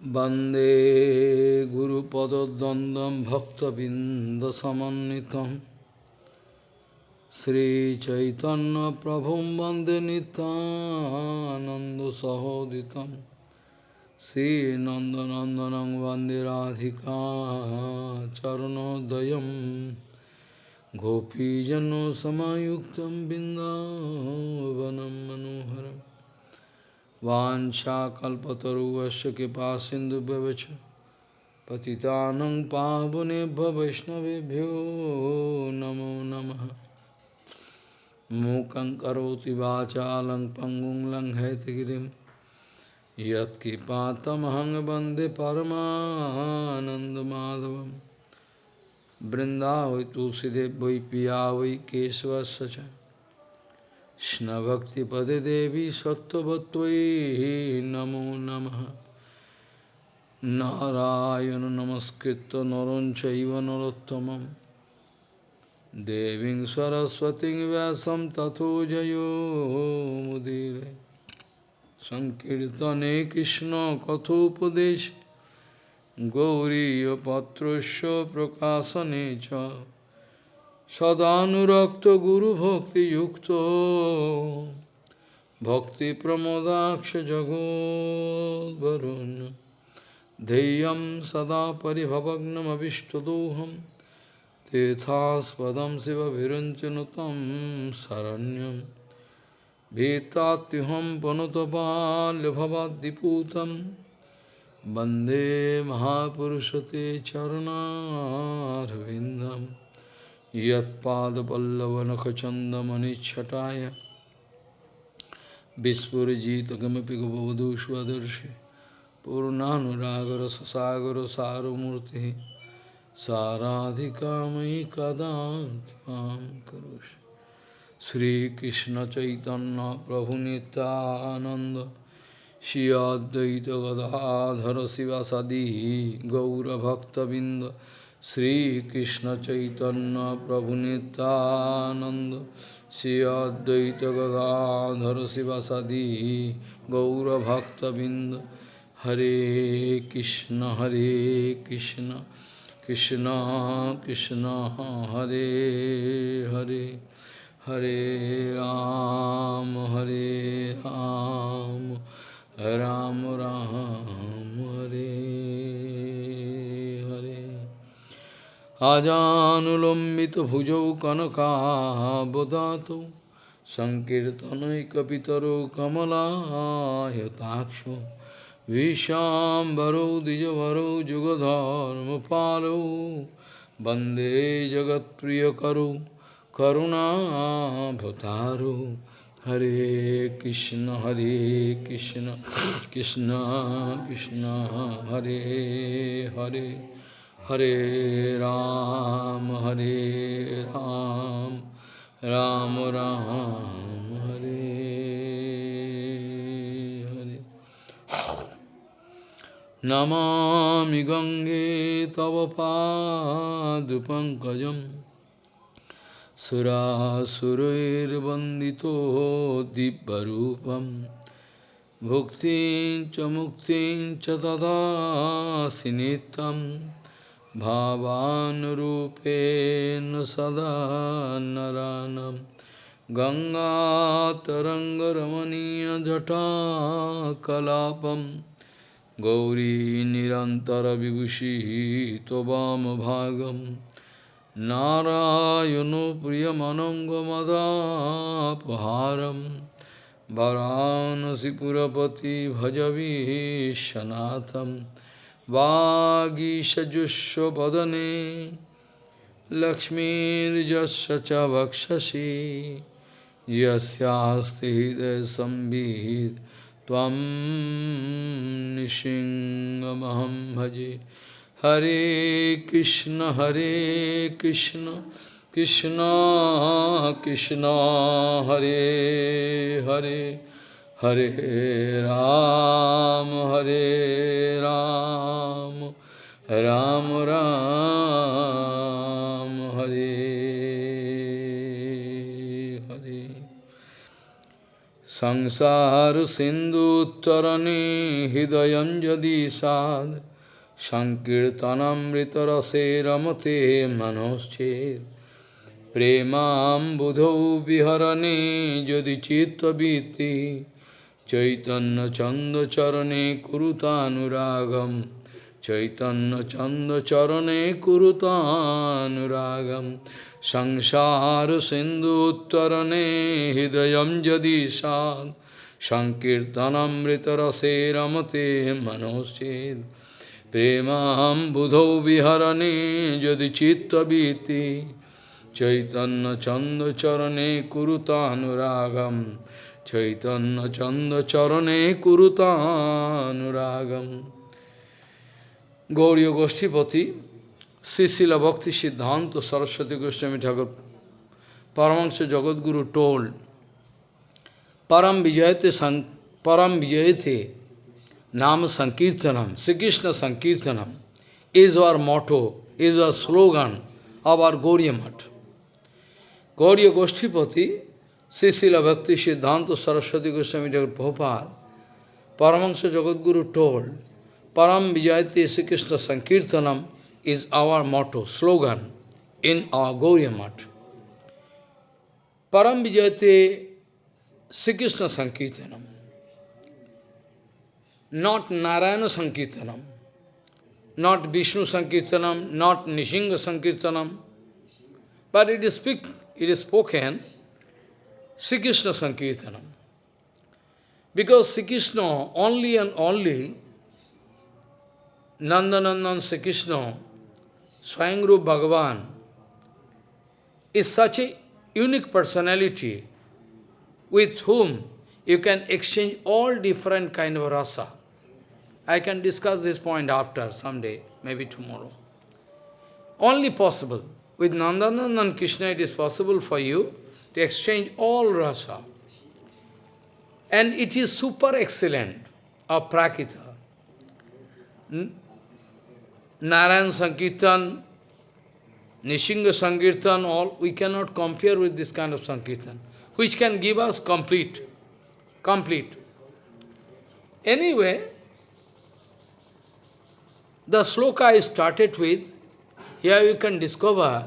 Bande Guru Padadandam Bhakta Bindasamanitam Sri Chaitanya Prabhum Bande Nitananda Sahoditam. Sri Nandanandanam Bande Radhika Charanodayam. Gopijano Samayuktam Bindavanam Manoharam. वाञ्छाकल्पतरुवश्च कृपा सिन्धुभ्यवच पतितानं पावनेभ्य वैष्णवेभ्यो नमो नमः। मूकं करोति वाचालं पङ्गुं लङ्घयतगिरिं। यत्कृपातमहं वंदे परमानन्दमाधवं बृन्दावै तुलसीदेव वै पिया वै केशवस्य Krishna-bhakti-pade devi sattvatvai namo namaha. Narayana namaskritta naranchaiva narottamam Deving saraswati vyasam tato jayo mudire. Sankirtane Krishna kathopadesh Gauriya patrasya prakasane cha सदानुरक्त गुरु भक्ति युक्त भक्ति प्रमोदाक्ष जगोदरुन् धैर्यं सदा परिभवग्नमभिष्टदोहं तेथास्पदं शिवभिरञ्चनु तं शरण्यं भीतात्युहं पनुतपाल्यभवाद्दिपूतं वन्दे महापुरुषते चरणारविन्दम् यत्पादपल्लवनखचन्दमनिच्छटाय विस्फुरजितकमपि गवधू स्वदर्शि पूर्णानुरागरससागरसारमूर्तिः साराधिका मयि कदा कृपां करोषि श्रीकृष्णचैतन्यप्रभुनितानन्द Shri अद्वैतगदाधर शिवसदी गौरभक्तबिन्द Sri Krishna Chaitanya Prabhu Nityananda Sri Advaita Gadadhara Sivasadi Gaura Bhakta Binda Hare Krishna Hare Krishna Krishna Krishna Hare Hare Hare Ram Hare Ram Ram Ram Hare আজানুলম্বিত ভুজৌ কনকাবদাত সংকীর্তনৈকিতর কমলাহতাক্ষ বিশ্বাম্বরৌ দ্বিজবরৌ যুগধর্ম পালৌ বন্দে জগৎপ্রিয় করু করুণাভতারু হরে কৃষ্ণ হরে Krishna Krishna Krishna Hare Hare Hare Ram, Hare Ram, Ram Ram, Hare Hare. Namami Gange Tava Padupankajam Surasurair Vandito Dibbarupam Bhuktin Chamuktin Chatada Sinitam भावानुरूपेण सदा नरानं गङ्गातरङ्गरमणीयजटाकलापं गौरी निरन्तरविभूषिः त्ववामभागं नारायणो प्रियमनङ्गमदापहारं वरानसिपुरपति भजवीशनाथम् वागीषजुष्वदने लक्ष्मीर्यस्य च वक्षसि यस्यास्ति हृदयसंवित् त्वं निशिङ्गमहं भजे। हरे कृष्ण हरे कृष्ण। कृष्ण कृष्ण, हरे हरे। হরে রাম হরে রাম রাম রাম, হরে হরে। সংসার সিন্ধু তরণে হৃদয় যদি সাদ সংকীর্তনামৃতরসে রমতে মনশ্চেত প্রেমাম্বুধৌ বিহরণে যদি চিত্তবৃত্তি চৈতন্য চন্দ চরণে কুরুতানুরাগম। চৈতন্য চন্দ চরণে কুরুতানুরাগম। সংসার সিন্ধু উত্তরণে হৃদয়ম যদি সাদ সংকীর্তনামৃত রসে রমতে মনশ্চেদ প্রেমাম্বুধৌ বিহরণে যদি চিত্তবৃত্তি চৈতন্য চন্দ চরণে কুরুতানুরাগম। চৈতন্য চন্দ চরণে কুরুতানুরাগম গৌরীয় গোষ্ঠীপতি শ্রীশিল ভক্তি সিদ্ধান্ত সরস্বতী গোস্বামী ঠাকুর পরমংশ জগৎগুরু told Param Vijayate, San, Param Vijayate Nam Sankirtanam, Sri Krishna Sankirtanam is our motto, is our slogan of our Gauriya Math. Gauriya Goshtipati, Srila Bhakti Siddhanta Saraswati Goswami Thakur Prabhupada, Paramahansa Jagadguru told, Param Vijayate Sri Sankirtanam is our motto, slogan in our Gauriya. Param Vijayate Sri Sankirtanam, not Narayana Sankirtanam, not Vishnu Sankirtanam, not Nishinga Sankirtanam, but it is, speak, it is spoken Sri Krishna Sankirtanam. Because Sri Krishna, only and only Nandanandan Sri Krishna, Swayangru Bhagavan, is such a unique personality with whom you can exchange all different kind of rasa. I can discuss this point after, someday, maybe tomorrow. Only possible. With Nandanandan Krishna, it is possible for you to exchange all rasa. And it is super excellent of Prakita. Hmm? Narayan Sankirtan, Nishinga Sankirtan, all, we cannot compare with this kind of Sankirtan, which can give us complete, complete. Anyway, the sloka is started with, here you can discover,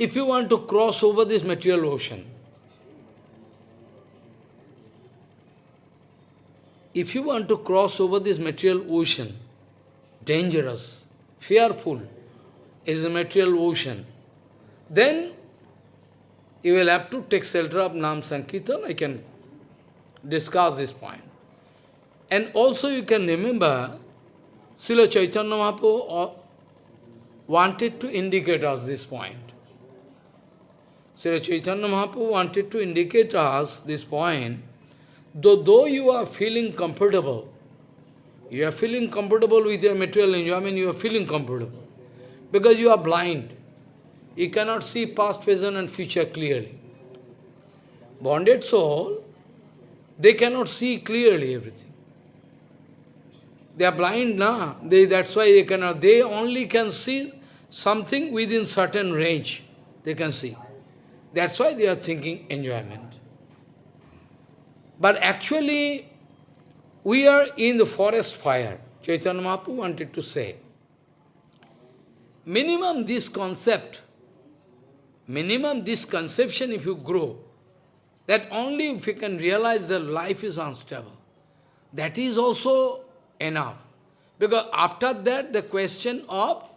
if you want to cross over this material ocean, if you want to cross over this material ocean, dangerous, fearful, is a material ocean, then you will have to take shelter of Nam Sankirtan. I can discuss this point. And also you can remember, Srila Chaitanya Mahaprabhu uh, wanted to indicate us this point. Srila Chaitanya Mahaprabhu wanted to indicate us this point, though, though you are feeling comfortable, you are feeling comfortable with your material enjoyment, you are feeling comfortable. Because you are blind. You cannot see past, present and future clearly. Bonded soul, they cannot see clearly everything. They are blind now. They, that's why they cannot. They only can see something within certain range. They can see. That's why they are thinking enjoyment. But actually, we are in the forest fire. Chaitanya Mahaprabhu wanted to say. Minimum this concept, minimum this conception if you grow, that only if you can realize that life is unstable, that is also enough. Because after that, the question of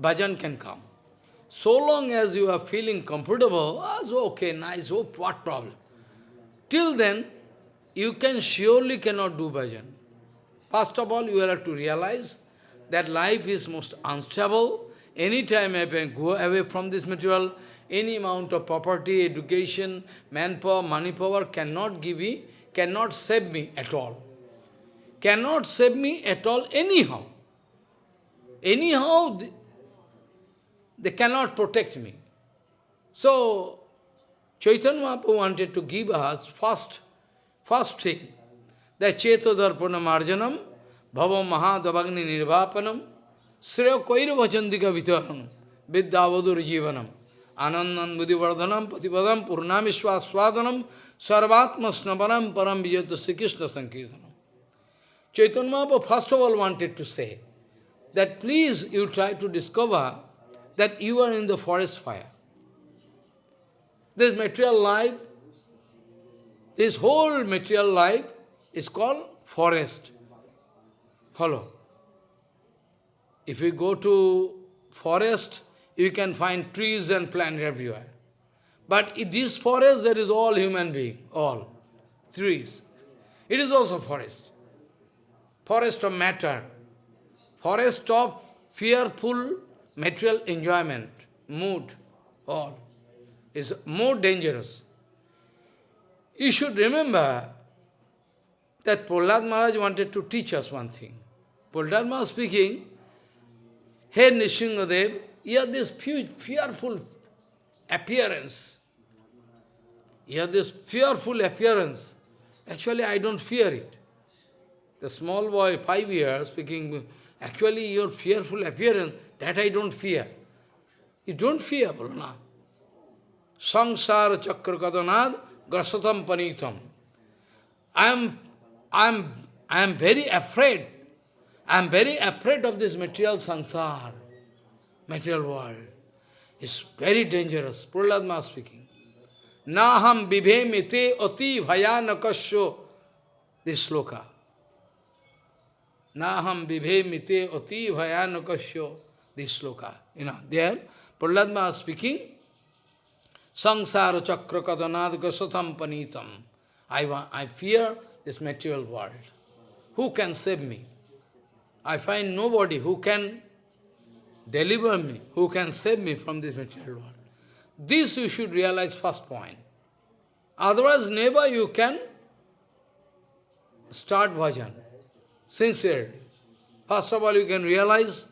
bhajan can come. So long as you are feeling comfortable, ah, so okay, nice, oh, what problem? Till then, you can surely cannot do bhajan. First of all, you have to realize that life is most unstable. Anytime I can go away from this material, any amount of property, education, manpower, money power cannot give me, cannot save me at all. Cannot save me at all anyhow. Anyhow, they cannot protect me. So, Chaitanya Mahaprabhu wanted to give us first, first thing, that Cheto Darpana Marjanam, Bhava Mahadavagni Nirvapanam, Sreya Koira Vachandika Vitaranam, Vidyavadur Jivanam. Anandan Buddhivardhanam Patipadam Purnamishwaswadanam Sarvatma Snapanam Param Vijayata Sri Krishna Sankirtanam. Chaitanya Mahaprabhu first of all wanted to say that please you try to discover that you are in the forest fire. This material life, this whole material life is called forest. Follow. If you go to forest, you can find trees and plants everywhere. But in this forest, there is all human being, all. Trees. It is also forest. Forest of matter. Forest of fearful material enjoyment, mood, all. Is more dangerous. You should remember that Prahlad Maharaj wanted to teach us one thing. Prahlad Maharaj speaking, Hey Nishingadev, you have this fearful appearance. You have this fearful appearance. Actually, I don't fear it. The small boy, five years, speaking, actually your fearful appearance, that I don't fear. You don't fear, Brahma. Sangsara chakra kadanad grasatam panitam. I am, I am, I am very afraid. I am very afraid of this material sansar, material world. It's very dangerous. Prahlad speaking. Naham vibhemite ati bhayanakasyo. This sloka. Naham vibhemite ati bhayanakasyo. This sloka. You know, there, Prahlad Maharaj speaking. Sangsara chakra kadanad gasatam panitam. I, I fear this material world. Who can save me? I find nobody who can deliver me, who can save me from this material world. This you should realize first point. Otherwise, never you can start bhajan, sincerely. First of all, you can realize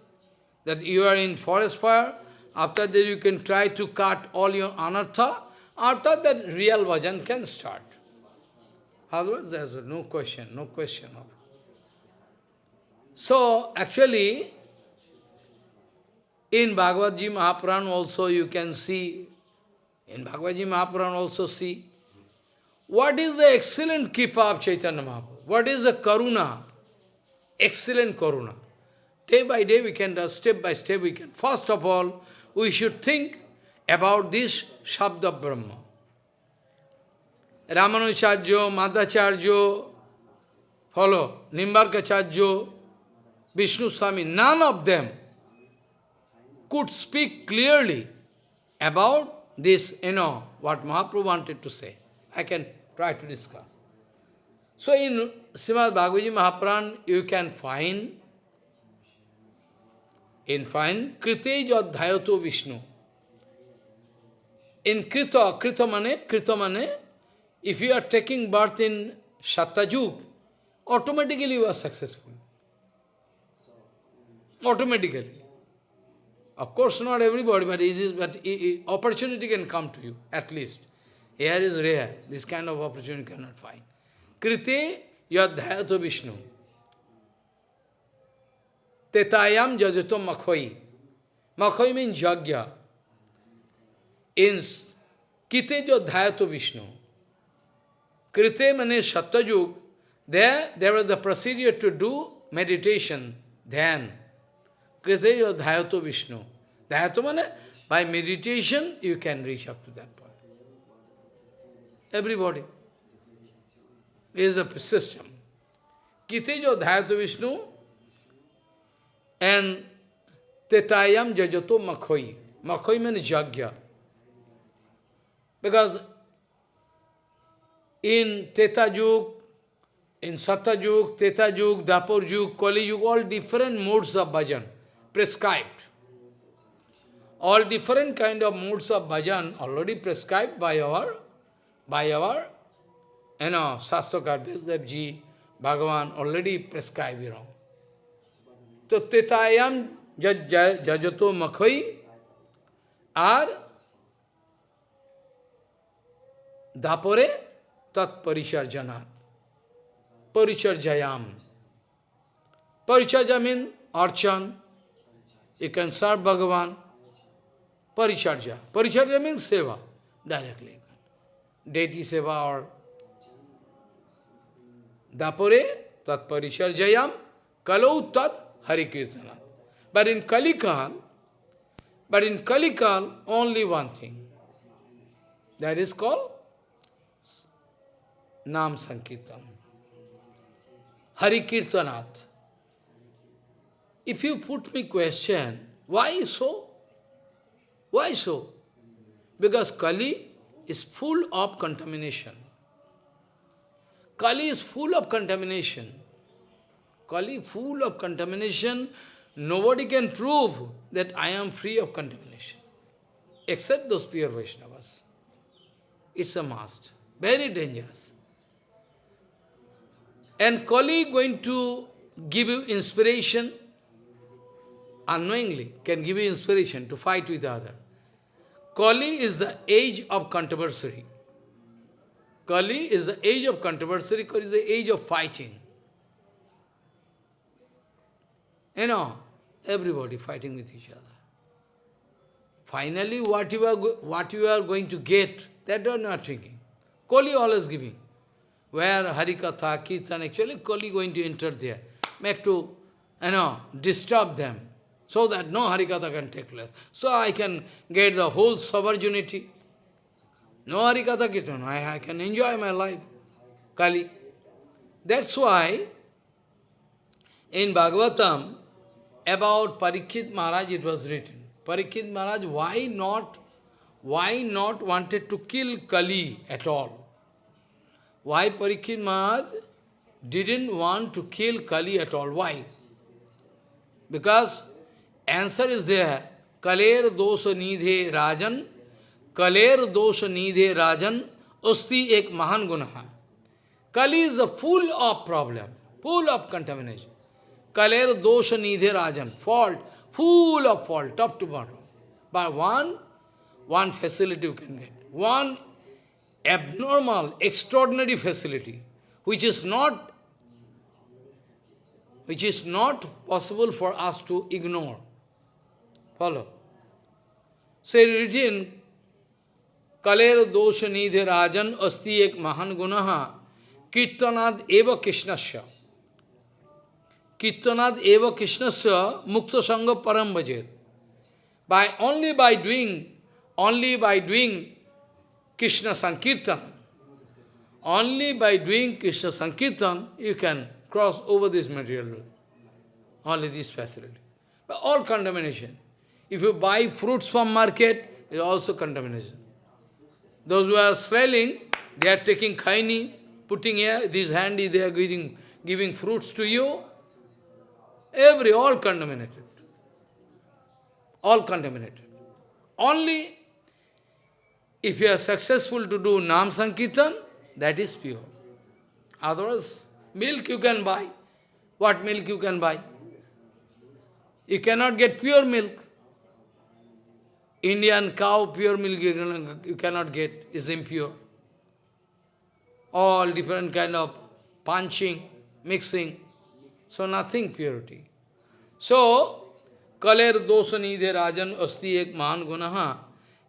that you are in forest fire. After that, you can try to cut all your anartha. After that, real bhajan can start. Otherwise, there is no question, no question of So, actually, in Bhagavad Gita Mahapuran also you can see, in Bhagavad Gita Mahapuran also see, what is the excellent kripa of Chaitanya Mahaprabhu? What is the karuna? Excellent karuna. Day by day we can, do. step by step we can. First of all, we should think about this Shabda Brahma. Ramanujarjo, Madhacharjo, follow, Nimbarkacharjo, Vishnu Swami, none of them could speak clearly about this, you know, what Mahaprabhu wanted to say. I can try to discuss. So in Srimad Bhagavad Mahapuran, you can find, in find, Kritej Adhyato Vishnu. In Krita, Krita mane, Krita mane, if you are taking birth in Satyajug, automatically you are successful. Automatically. Of course, not everybody, but it is, but opportunity can come to you, at least. Here is rare. This kind of opportunity cannot find. Krite yadhayato Vishnu. Tetayam jajato makhoi. Makhoi means jagya. In Kite yadhayato Vishnu. Krite means Satyajug. There, there was the procedure to do meditation, dhyan. Krite yadhayato Vishnu. Dhayato means by meditation you can reach up to that point. Everybody is a system. Kitejo Dhayatu Vishnu and Tetayam Jajato Makhoi. Makhoi means Jagya. Because in Teta Juk, in Satyajug, Teta Juk, Dapur Juk, Kali Juk, all different modes of bhajan prescribed. All different kind of modes of bhajan already prescribed by our by our, you know, Vyasadev ji, Bhagavan already prescribed, you know. So, Tetayam jajato makhoi R দাপরে তৎপরিচর্যনাথ পরিচর্যায়াম Paricharya means archan. You can serve Bhagavan. Paricharya. Paricharya means seva, directly. Deity seva or Dapore tat paricharjayam kalau tat harikirtana. But in Kalikal, but in Kalikal, only one thing. That is called Nam Sankirtan. Harikirtanat. If you put me question, why so? Why so? Because Kali is full of contamination. Kali is full of contamination. Kali full of contamination. Nobody can prove that I am free of contamination. Except those pure Vaishnavas. It's a must. Very dangerous. And Kali going to give you inspiration, unknowingly, can give you inspiration to fight with other. Kali is the age of controversy. Kali is the age of controversy, Kali is the age of fighting. You know, everybody fighting with each other. Finally, what you are, what you are going to get, that you are not thinking. Kali always giving. Where Harikatha, Kirtan, actually Kali going to enter there. Make to, you know, disturb them. So that no Harikatha can take place. So I can get the whole sovereignty. No Harikatha Kirtan, I, I can enjoy my life. Kali. That's why in Bhagavatam, about Parikshit Maharaj it was written. Parikshit Maharaj, why not, why not wanted to kill Kali at all? Why Parikshit Maharaj didn't want to kill Kali at all? Why? Because answer is there. Kaler dosha nidhe rajan, kaler dosha nidhe rajan, usti ek mahan gunaha. Kali is full of problem, full of contamination. Kaler dosha nidhe rajan, fault, full of fault, top to bottom. But one, one facility you can get. One abnormal, extraordinary facility, which is not which is not possible for us to ignore. Follow. Say written, Kaler dosha nidhe rajan asti ek mahan gunaha kirtanad eva krishnasya. Kirtanad eva krishnasya mukta sangha param bhajet. By only by doing, only by doing Krishna Sankirtan. Only by doing Krishna Sankirtan, you can cross over this material world. Only this facility. But all contamination. If you buy fruits from market, it is also contamination. Those who are selling, they are taking kaini, putting here, this handy, they are giving, giving fruits to you. Every, all contaminated. All contaminated. Only if you are successful to do Nam Sankirtan, that is pure. Otherwise, milk you can buy. What milk you can buy? You cannot get pure milk. Indian cow, pure milk you cannot get, is impure. All different kind of punching, mixing. So nothing purity. So, kaler dosani de rajan asti ek man gunaha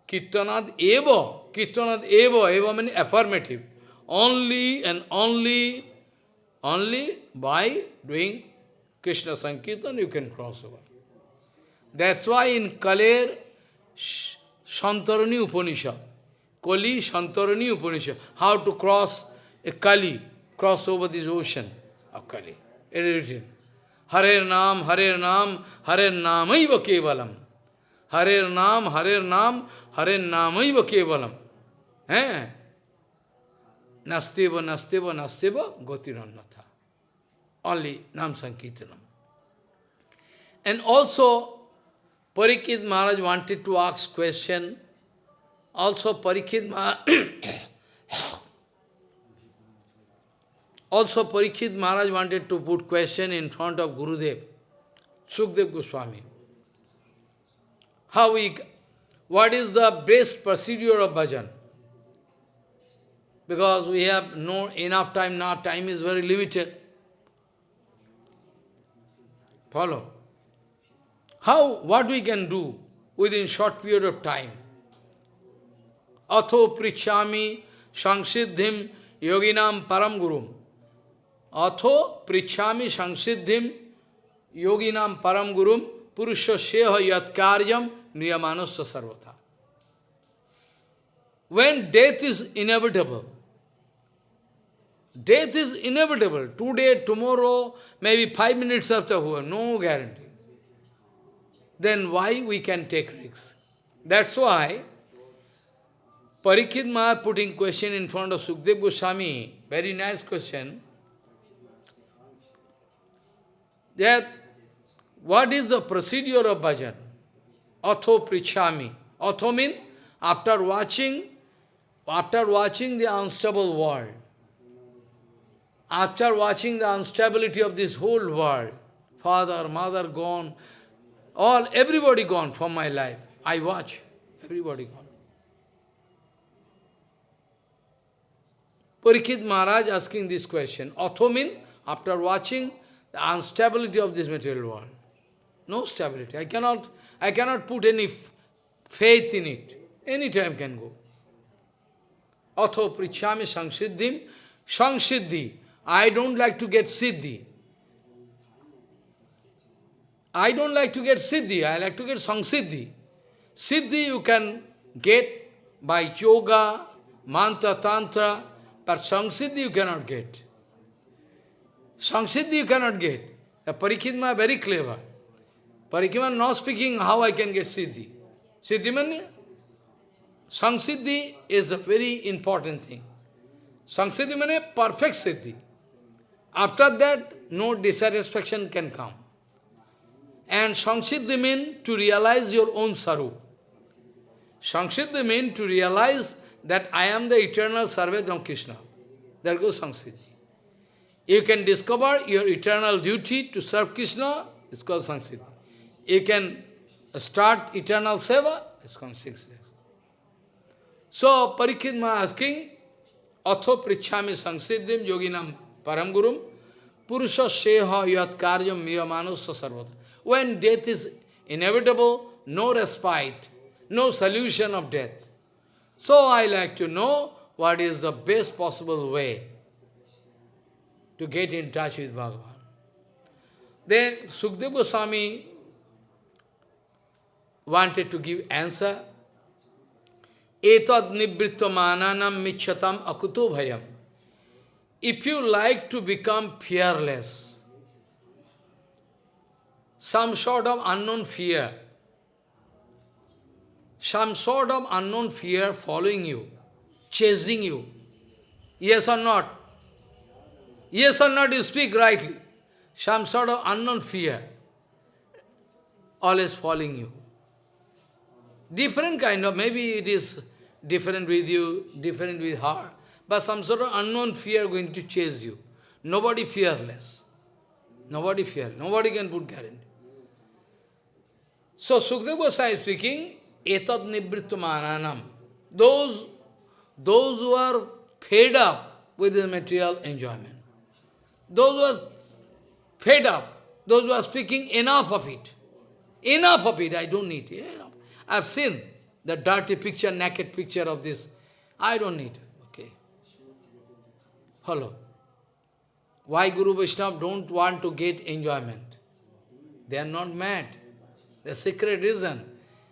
Kirtanad eva, Kirtanad eva, eva means affirmative. Only and only, only by doing Krishna Sankirtan you can cross over. That's why in Kaler, Santarani Upanishad, Kali Santarani Upanishad, how to cross a Kali, cross over this ocean of Kali. It is written. Hare Nam, Hare Nam, Hare Namaiva Kevalam. Hare Nam, Hare Nam, Hare Namaiva Kevalam. Eh? Nasteva, Nasteva, Nasteva, Gotirannatha. Only Nam Sankirtanam. And also, Parikit Maharaj wanted to ask question. Also, Parikit Maharaj also Parikit Maharaj wanted to put question in front of Gurudev, Sukdev Goswami. How we what is the best procedure of bhajan? Because we have no enough time, now time is very limited. Follow. How, what we can do within short period of time. Atho prichami sanksiddhim yoginam param gurum. Atho prichami yoginam param gurum purusha yat karyam niyamanasya. When death is inevitable, death is inevitable. Today, tomorrow, maybe five minutes after, no guarantee. Then why we can take risks? That's why Parikshit Maharaj putting question in front of Sukdev Goswami, very nice question, that what is the procedure of bhajan? Atho prichami. Atho means after watching after watching the unstable world, after watching the instability of this whole world, father, mother gone, all, everybody gone from my life. I watch, everybody gone. Parikshit Maharaj asking this question. Atho means, after watching the instability of this material world. No stability. I cannot, I cannot put any faith in it. Any time can go. Atho prichami sangsiddhim, sangsiddhi. I don't like to get siddhi. I don't like to get siddhi, I like to get sangsiddhi. Siddhi you can get by yoga, mantra, tantra, but sangsiddhi you cannot get. Sangsiddhi you cannot get. The Parikshit very clever. Parikshit not speaking how I can get siddhi. Siddhi means Sangsiddhi is a very important thing. Sangsiddhi means perfect siddhi. After that, no dissatisfaction can come. And Sangsiddhi means to realize your own sarup. Sangsiddhi means to realize that I am the eternal servant of Krishna. There goes Sangsiddhi. You can discover your eternal duty to serve Krishna, it's called Sangsiddhi. You can start eternal seva, it's called Sangsiddhi. So, Parikshit asking, Atho prichami sangsiddhim yoginam param gurum purusha seha yat karyam miyamanusya sarvata. When death is inevitable, no respite, no solution of death. So I like to know what is the best possible way to get in touch with Bhagavan. Then Sukdev Goswami wanted to give answer etad nivritvamananam michatam akuto bhayam. If you like to become fearless, some sort of unknown fear, some sort of unknown fear following you, chasing you, yes or not? Yes or not, you speak rightly. Some sort of unknown fear, always following you. Different kind of, maybe it is different with you, different with her. But some sort of unknown fear going to chase you. Nobody fearless. Nobody fear. Nobody can put guarantee. So Sukdev Goswami is speaking, etad nivrittumananam. Those, those who are fed up with the material enjoyment. Those who are fed up, those who are speaking enough of it. Enough of it, I don't need it. I've seen the dirty picture, naked picture of this. I don't need. Okay. Hello. Why Guru Vaishnava don't want to get enjoyment? They are not mad. The secret reason.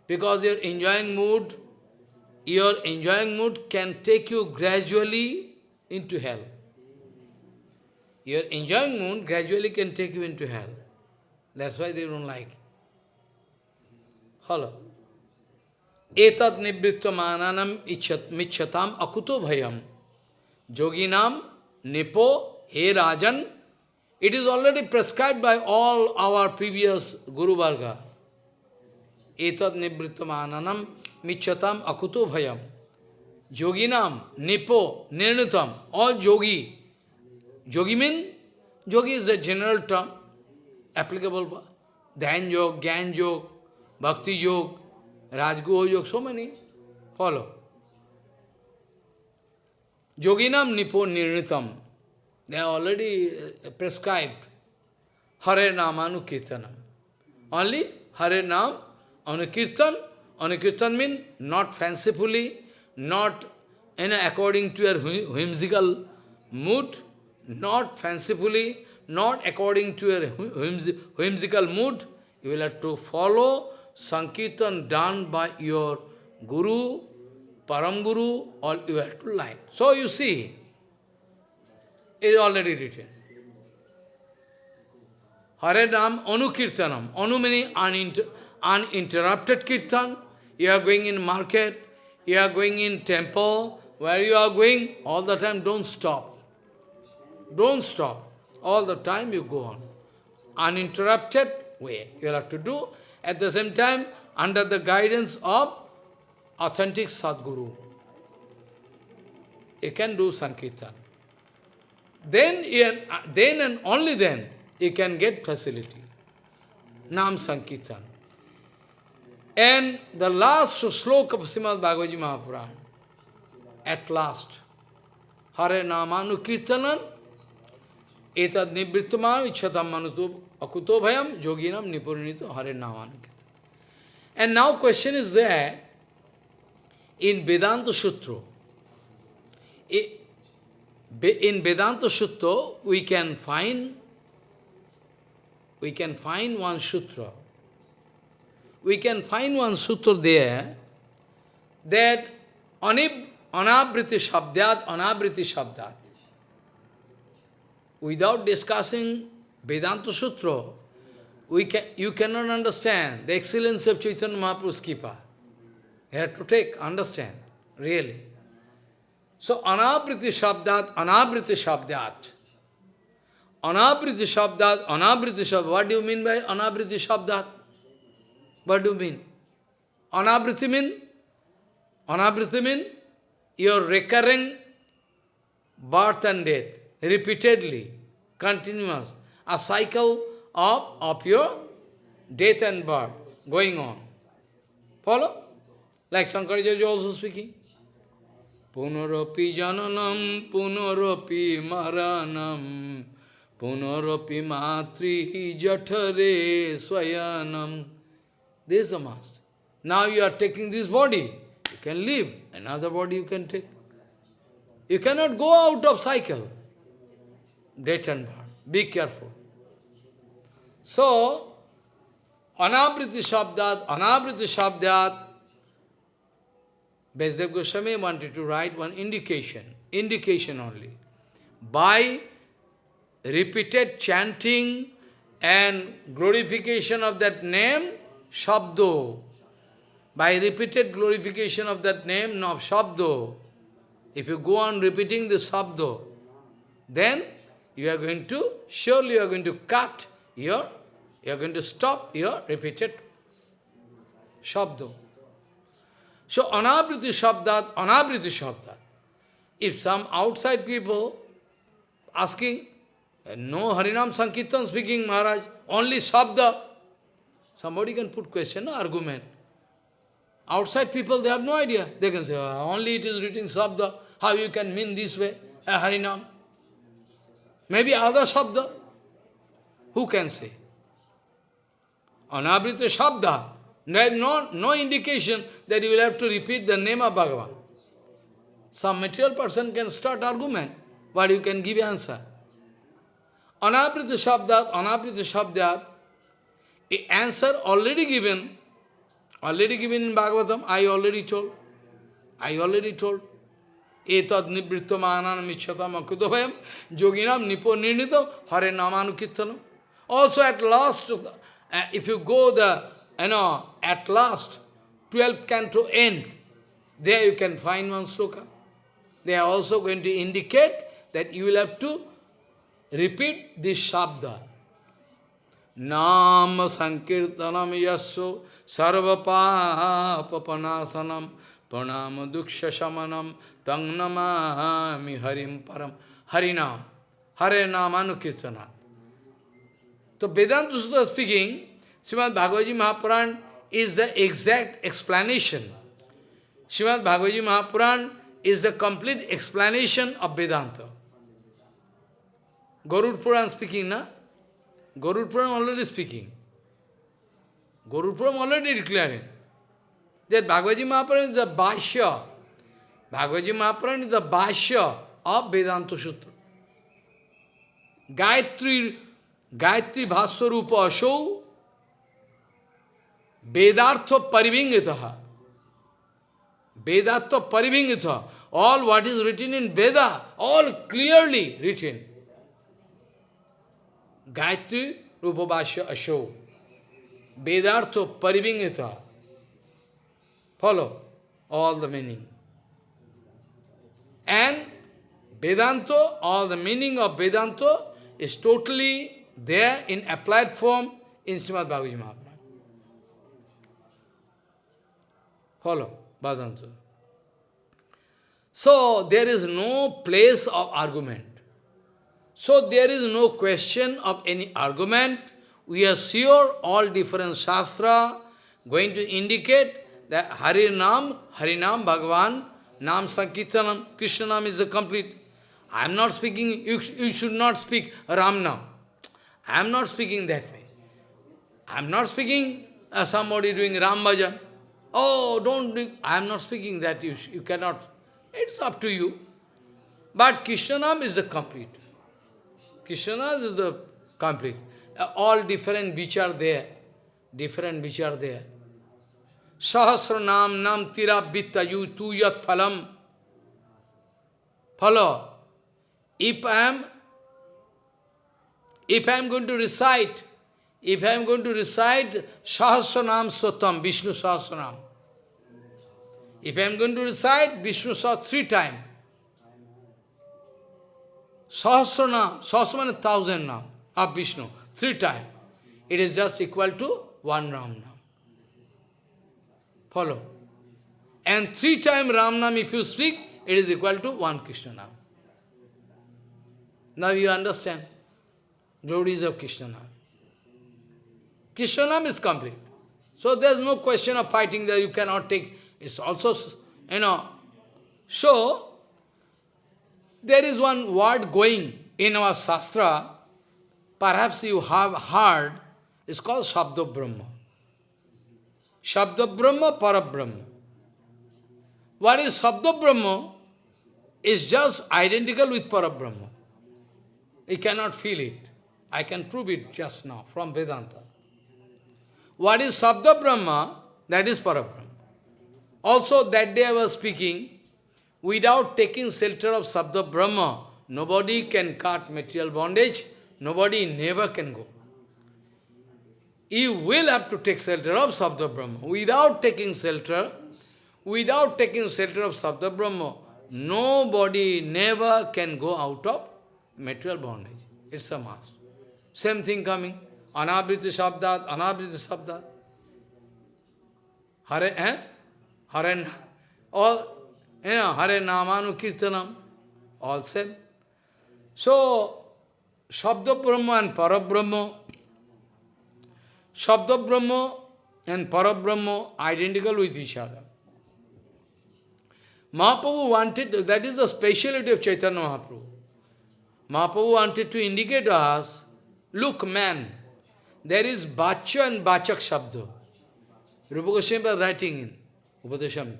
Because your enjoying mood, your enjoying mood can take you gradually into hell. Your enjoying mood gradually can take you into hell. That's why they don't like. Follow. Etat nivritva mananam michatam akuto bhayam. Joginam nipo he rajan. It is already prescribed by all our previous Guru Varga. Etat nivritva mananam michatam akuto bhayam. Joginam nipo nirnitam. All yogi. Yogi mean? Yogi is a general term applicable. for Dhyan yoga, Gyan yoga, Bhakti yoga, Rajguha Yoga, so many. Follow. Yoginam Nipo Nirnitam. They are already uh, prescribed. Hare Namanu Kirtanam. Only Hare Nam, Anukirtan, Anukirtan means not fancifully, not know, according to your whimsical mood, not fancifully, not according to your whim- whimsical mood. You will have to follow Sankirtan done by your Guru, Param Guru, or you have to line. So you see, it is already written. Hare Ram Anukirtanam. Anu meaning uninter uninterrupted kirtan. You are going in market, you are going in temple, where you are going, all the time don't stop. Don't stop. All the time you go on. Uninterrupted way you have to do. At the same time, under the guidance of authentic Sadguru. You can do Sankirtan. Then, uh, then and only then, you can get facility. Nam Sankirtan. And the last sloka of Srimad Bhagavad Mahapuran, at last, Hare Namanu Kirtanan, Akuto Bhayam Yoginam Nipurinito Hare Namanu Kirtanan. And now question is there, in Vedanta Sutra, i- Be- In Vedanta Sutra, we can find we can find one sutra. We can find one sutra there that anib, anabriti shabdat, anabriti shabdat. Without discussing Vedanta Sutra, we can, you cannot understand the excellence of Chaitanya Mahaprabhu's Kipa. You have to take, understand, really. So, anabriti shabdat, anabriti shabdat. Anabriti shabdat, anabriti shabdat. What do you mean by anabriti shabdat? What do you mean? Anabriti mean? Anabriti mean? Your recurring birth and death, repeatedly, continuous. A cycle of, of your death and birth going on. Follow? Like Shankaracharya is also speaking. Punaropi jananam, punaropi maranam, punaropi matri jatare swayanam. This is the master. Now you are taking this body, you can leave, another body you can take. You cannot go out of cycle. Death and birth. Be careful. So, anabriti shabdat, anabriti shabdat, Vyasadev Goswami wanted to write one indication, indication only. By repeated chanting and glorification of that name, Shabdo. By repeated glorification of that name, no, Shabdo. If you go on repeating the Shabdo, then you are going to, surely you are going to cut your, you are going to stop your repeated Shabdo. So, anabriti shabdat, anabriti shabdat. If some outside people asking, no Harinam Sankirtan speaking, Maharaj, only shabda, somebody can put question, argument. Outside people, they have no idea. They can say, "Ah, only it is written shabda, how you can mean this way, a Harinam. Maybe other shabda. Who can say? Anabrita shabda. There is no, no indication that you will have to repeat the name of Bhagavan. Some material person can start argument, but you can give answer. Anabrita shabdat, anabrita shabdat, a answer already given, already given in Bhagavatam, I already told. I already told. Etad nivrittamānāna micchatam akudavayam yoginam nipo nirnitam hare namanukittanam. Also at last, uh, if you go the, you know, at last, 12th canto end, there you can find one sloka. They are also going to indicate that you will have to repeat this shabda. Nama sankirtanam yasso sarvapapanasanam pranama duksha shamanam tang namami harim param harinam hare namanukirtanat. So Vedanta Sutra speaking, Srimad Bhagavad Gita Mahapuran is the exact explanation. Srimad Bhagavad Gita Mahapuran is the complete explanation of Vedanta. Garud Puran speaking, na? Garud Puran already speaking. Garud Puran already declaring. that Bhagavad Mahapuran is the Bhashya. Bhagavad Mahapuran is the Bhashya of Vedanta Sutra. Gayatri, Gayatri Bhaswarupa Asho Vedartha Parivingitaha. Vedartha Parivingitaha. All what is written in Veda, all clearly written. Gayatri Rupabhashya Asho. Vedartha Parivingitaha. Follow all the meaning. And Vedanta, all the meaning of Vedanta is totally there in applied form in Srimad Bhagavad Mahaprabhu. Follow, Vedanta. So, there is no place of argument. So, there is no question of any argument. We are sure all different Shastra going to indicate that Harinam, Harinam, Bhagavan, Nam Sankirtanam, Krishna Nam is the complete. I am not speaking, you, you should not speak Ram Nam. I am not speaking that way. I am not speaking uh, somebody doing Ram Bhajan. Oh, don't do, I am not speaking that, you, you cannot. It's up to you. But Krishnanam is the complete. Krishna is the complete. Uh, all different which are there. Different which are there. Sahasranam nam tira yu tu yat phalam. Follow. If I am if I am going to recite, if I am going to recite Sahasranam Sotam, Vishnu Sahasranam, if I am going to recite Vishnu Sahasranam three times, Sahasranam, Sahasranam thousand now of Vishnu, three times, it is just equal to one Ram. Follow. And three times Ramnam, if you speak, it is equal to one Krishna Nam. Now you understand. Glories of Krishna Nam. Krishna Nam is complete. So there is no question of fighting that you cannot take. It's also, you know. So, there is one word going in our Shastra, perhaps you have heard, it's called Shabda Brahma. Shabda Brahma, Parabrahma. What is Shabda Brahma is just identical with Parabrahma. You cannot feel it. I can prove it just now from Vedanta. What is Sabda Brahma? That is Parabrahma. Also, that day I was speaking, without taking shelter of Sabda Brahma, nobody can cut material bondage, nobody never can go. You will have to take shelter of Sabda Brahma. Without taking shelter, without taking shelter of Sabda Brahma, nobody never can go out of material bondage. It's a must. Same thing coming. Anabrita Shabdat, Anabrita Shabdat. Hare, eh? Hare, all, you know, Hare Namanu Kirtanam, all same. So, Shabda Brahma and Parabrahma, Shabda Brahma and Parabrahma identical with each other. Mahaprabhu wanted, that is the speciality of Chaitanya Mahaprabhu. Mahaprabhu wanted to indicate us, look man, there is Bacha and Bachak Shabda. Rupa Goswami was writing in Upadeshamrita.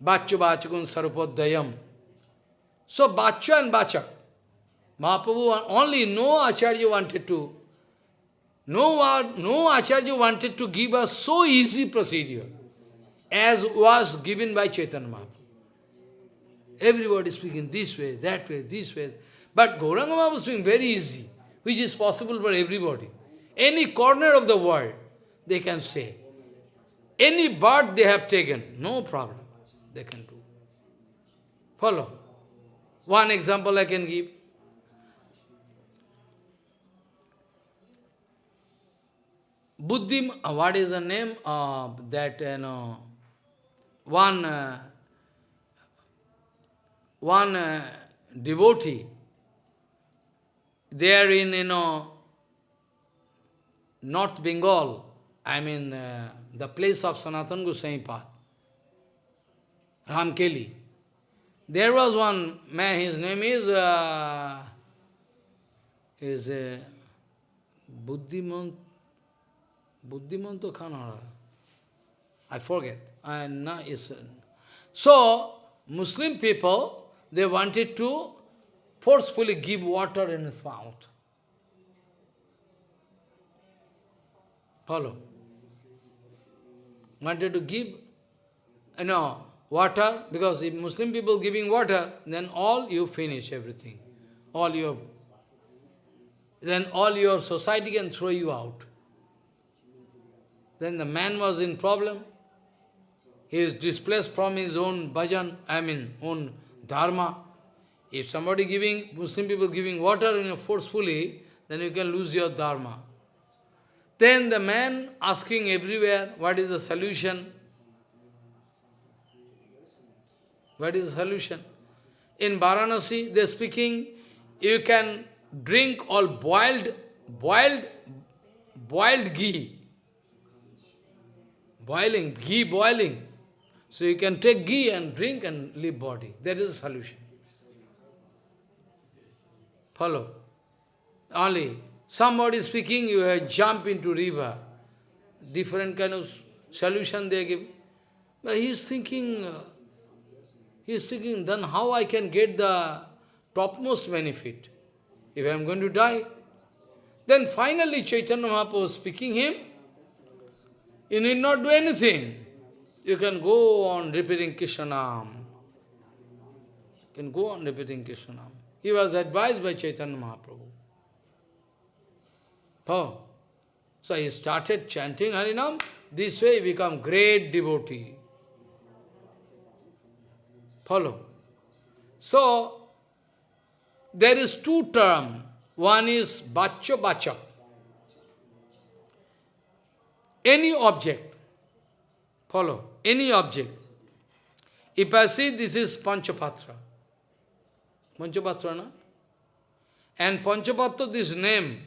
Bacha Bachakun Sarupodayam. So Bacha and Bachak. Mahaprabhu only no Acharya wanted to, no, no Acharya wanted to give us so easy procedure as was given by Chaitanya Mahaprabhu. Everybody is speaking this way, that way, this way. But Gauranga was doing very easy, which is possible for everybody. Any corner of the world, they can stay. Any bird they have taken, no problem, they can do. Follow. One example I can give. Buddhi, what is the name of that, you know, one, uh, one uh, devotee, there in, you know, North Bengal, I mean, uh, the place of Sanatan Goswami path, Ramkeli. There was one man, his name is, uh, is uh, Buddhimant, Buddhimanto Khanara. I forget. And now is so Muslim people they wanted to forcefully give water in his mouth. Follow. Wanted to give, you know, water, because if Muslim people giving water, then all you finish everything. All your, then all your society can throw you out. Then the man was in problem. He is displaced from his own bhajan, I mean, own dharma. If somebody giving, Muslim people giving water you know, forcefully, then you can lose your dharma. Then the man asking everywhere, what is the solution? What is the solution? In Varanasi, they are speaking, you can drink all boiled, boiled, boiled ghee. Boiling, ghee boiling. So you can take ghee and drink and leave body. That is the solution. Follow. Only somebody speaking, you jump into river. Different kind of solution they give. But he is thinking, uh, he is thinking, then how I can get the topmost benefit? If I am going to die. Then finally Chaitanya Mahaprabhu speaking him, you need not do anything. You can go on repeating Krishnanam. You can go on repeating Krishnanam. He was advised by Chaitanya Mahaprabhu. Oh. So he started chanting Harinam. This way he become great devotee. Follow. So, there is two term. One is bacho bachak. Any object. Follow. Any object. If I see this is Panchapatra. Panchapatra, no? And Panchapatra, this name,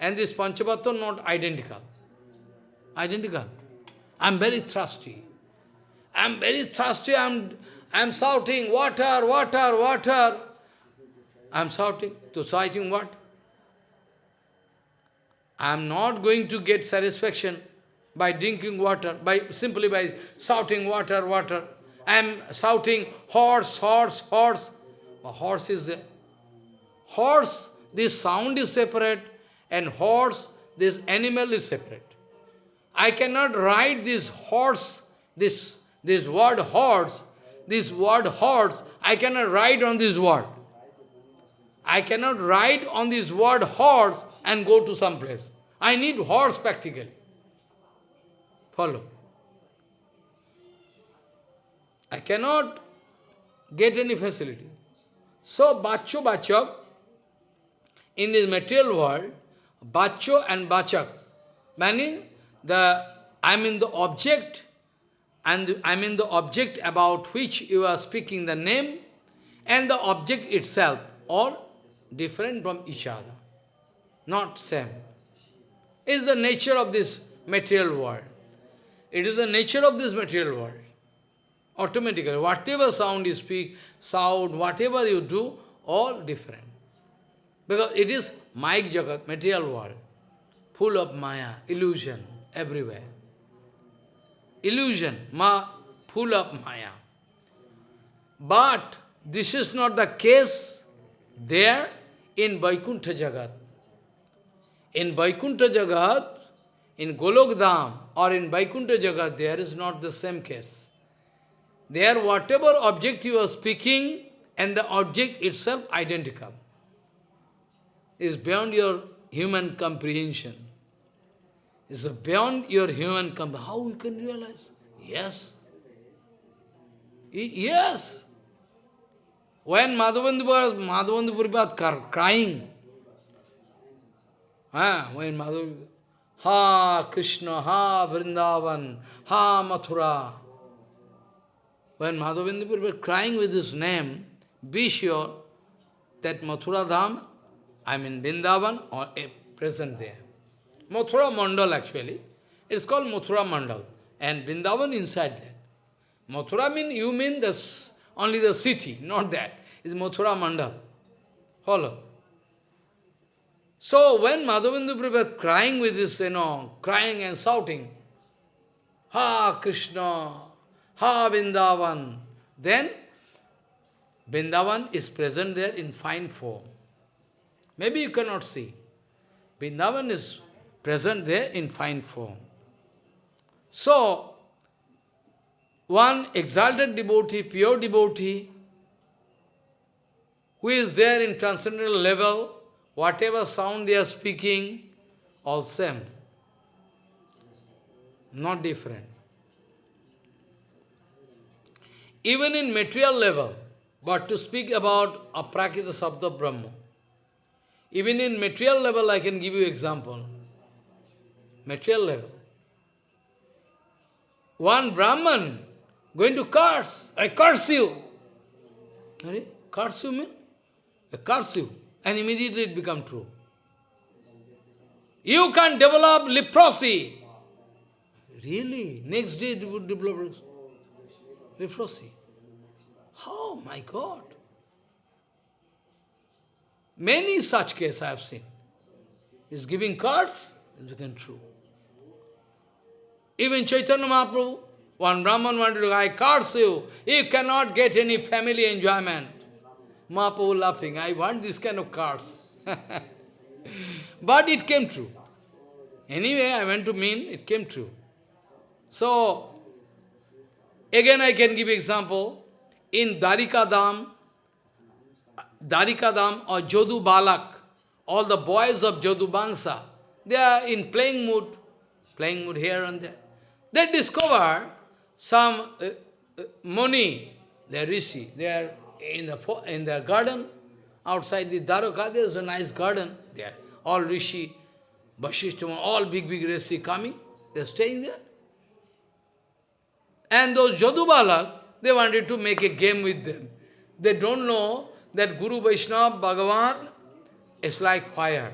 and this Panchapatra not identical. Identical. I'm very thirsty. I'm very thirsty. I'm, I'm shouting, water, water, water. I'm shouting. To shouting what? I'm not going to get satisfaction by drinking water, by simply by shouting water, water. I'm shouting horse, horse, horse. A horse is. Horse, this sound is separate, and horse, this animal is separate. I cannot write this horse, this, this word horse, this word horse, I cannot write on this word. I cannot ride on this word horse and go to some place. I need horse practically. Follow. I cannot get any facility. So, Bacho Bachak, in this material world, Bacho and Bachak, meaning the, I mean the object, and I mean the object about which you are speaking the name, and the object itself, all different from each other, not same. Is the nature of this material world. It is the nature of this material world. Automatically, whatever sound you speak, sound, whatever you do, all different. Because it is Mayik Jagat, material world, full of Maya, illusion, everywhere. Illusion, ma, full of Maya. But this is not the case there in Vaikuntha Jagat. In Vaikuntha Jagat, in Golokdham or in Vaikuntha Jagat, there is not the same case. There, whatever object you are speaking, and the object itself identical. Is beyond your human comprehension. Is beyond your human comprehension. How we can realize? Yes. Yes. When Madhavendra was crying, ah, when Madhavendra Ha Krishna, Ha Vrindavan, Ha Mathura. When Madhavendra were crying with his name, be sure that Mathura Dham, I mean Vrindavan, or a present there. Mathura Mandal actually. It's called Mathura Mandal. And Vrindavan inside that. Mathura mean, you mean this, only the city, not that. It's Mathura Mandal. Follow. So when Madhavendra was crying with this, you know, crying and shouting, Ha Krishna, Ha Vrindavan. Then Vrindavan is present there in fine form. Maybe you cannot see. Vrindavan is present there in fine form. So, one exalted devotee, pure devotee, who is there in transcendental level, whatever sound they are speaking, all same. Not different. Even in material level, but to speak about aprakita sabda Brahma, even in material level, I can give you example. Material level. One Brahman going to curse, I curse you. Curse you mean? I curse you. And immediately it become true. You can develop leprosy. Really? Next day it would develop leprosy. Oh my God. Many such cases I have seen. Is giving cards, it became true. Even Chaitanya Mahaprabhu, one Brahman wanted to, I curse you, you cannot get any family enjoyment. Mahaprabhu laughing, I want this kind of cards. but it came true. Anyway, I went to mean, it came true. So, again I can give example. In Darika Dham, Darika Dham or Jodu Balak, all the boys of Jodu Bangsa, they are in playing mood, playing mood here and there. They discover some uh, uh, they rishi, they are in the in their garden, outside the Dwaraka, there is a nice garden there. All rishi, Vasishtha, all big, big rishi coming, they are staying there. And those Jadubalak, they wanted to make a game with them. They don't know that Guru Vaishnava Bhagavan is like fire.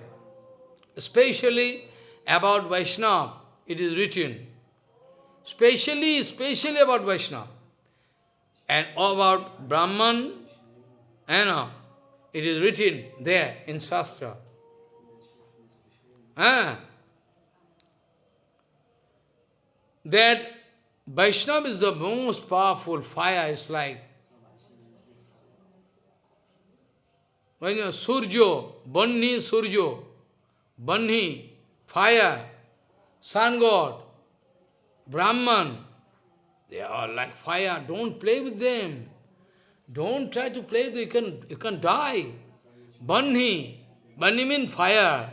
Especially about Vaishnava, it is written. Specially, especially about Vaishnava. And about Brahman, you know, it is written there in Shastra. Ah, that Vaishnava is the most powerful fire, it's like when you Surjo, Banni Surjo, Banni, fire, sun god, Brahman, they are like fire, don't play with them. Don't try to play, you can, you can die. Banni, Banni means fire.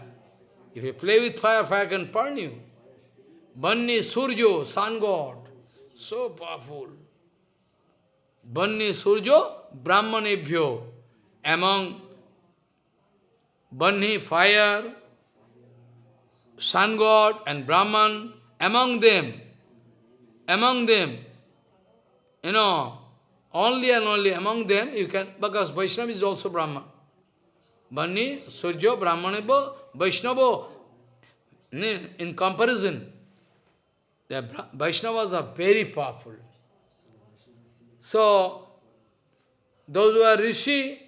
If you play with fire, fire can burn you. Banni, Surjo, sun god. So powerful. Banni Surjo Brahmanebhyo. Among Banni, fire, sun god and Brahman, among them, among them, you know, only and only among them you can, because Vaishnava is also Brahman. Banni, Surjo, Brahmanebhyo, Vaishnava, in comparison, the Vaishnavas are very powerful. So, those who are Rishi,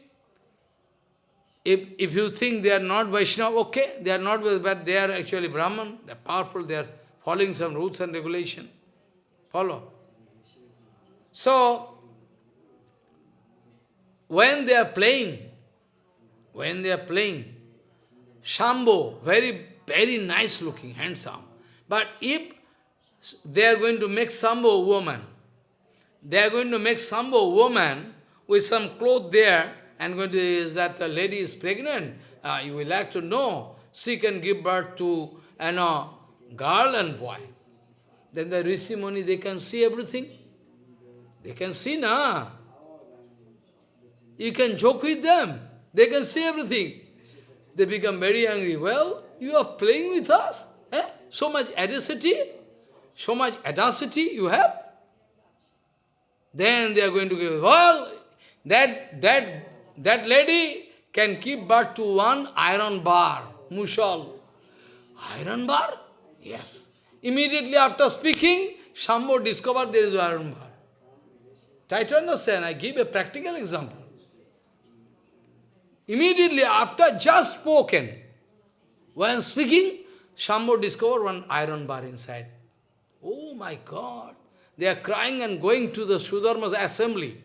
if, if you think they are not Vaishnava, okay, they are not, but they are actually Brahman, they are powerful, they are following some rules and regulation. Follow. So, when they are playing, when they are playing, Shambho, very, very nice looking, handsome. But if they are going to make Sambho woman. They are going to make Sambho woman with some cloth there and going to, is that a lady is pregnant, uh, you will like to know, she can give birth to you know, girl and boy. Then the Rishi Muni, they can see everything. They can see, na. You can joke with them. They can see everything. They become very angry. Well, you are playing with us? Eh? So much audacity? so much audacity you have, then they are going to give, well, that, that, that lady can give birth to one iron bar, mushal. Iron bar? Yes. Immediately after speaking, Shambho discovered there is iron bar. Try to understand, I give a practical example. Immediately after just spoken, when speaking, Shambho discovered one iron bar inside Oh my God! They are crying and going to the Sudharma's assembly.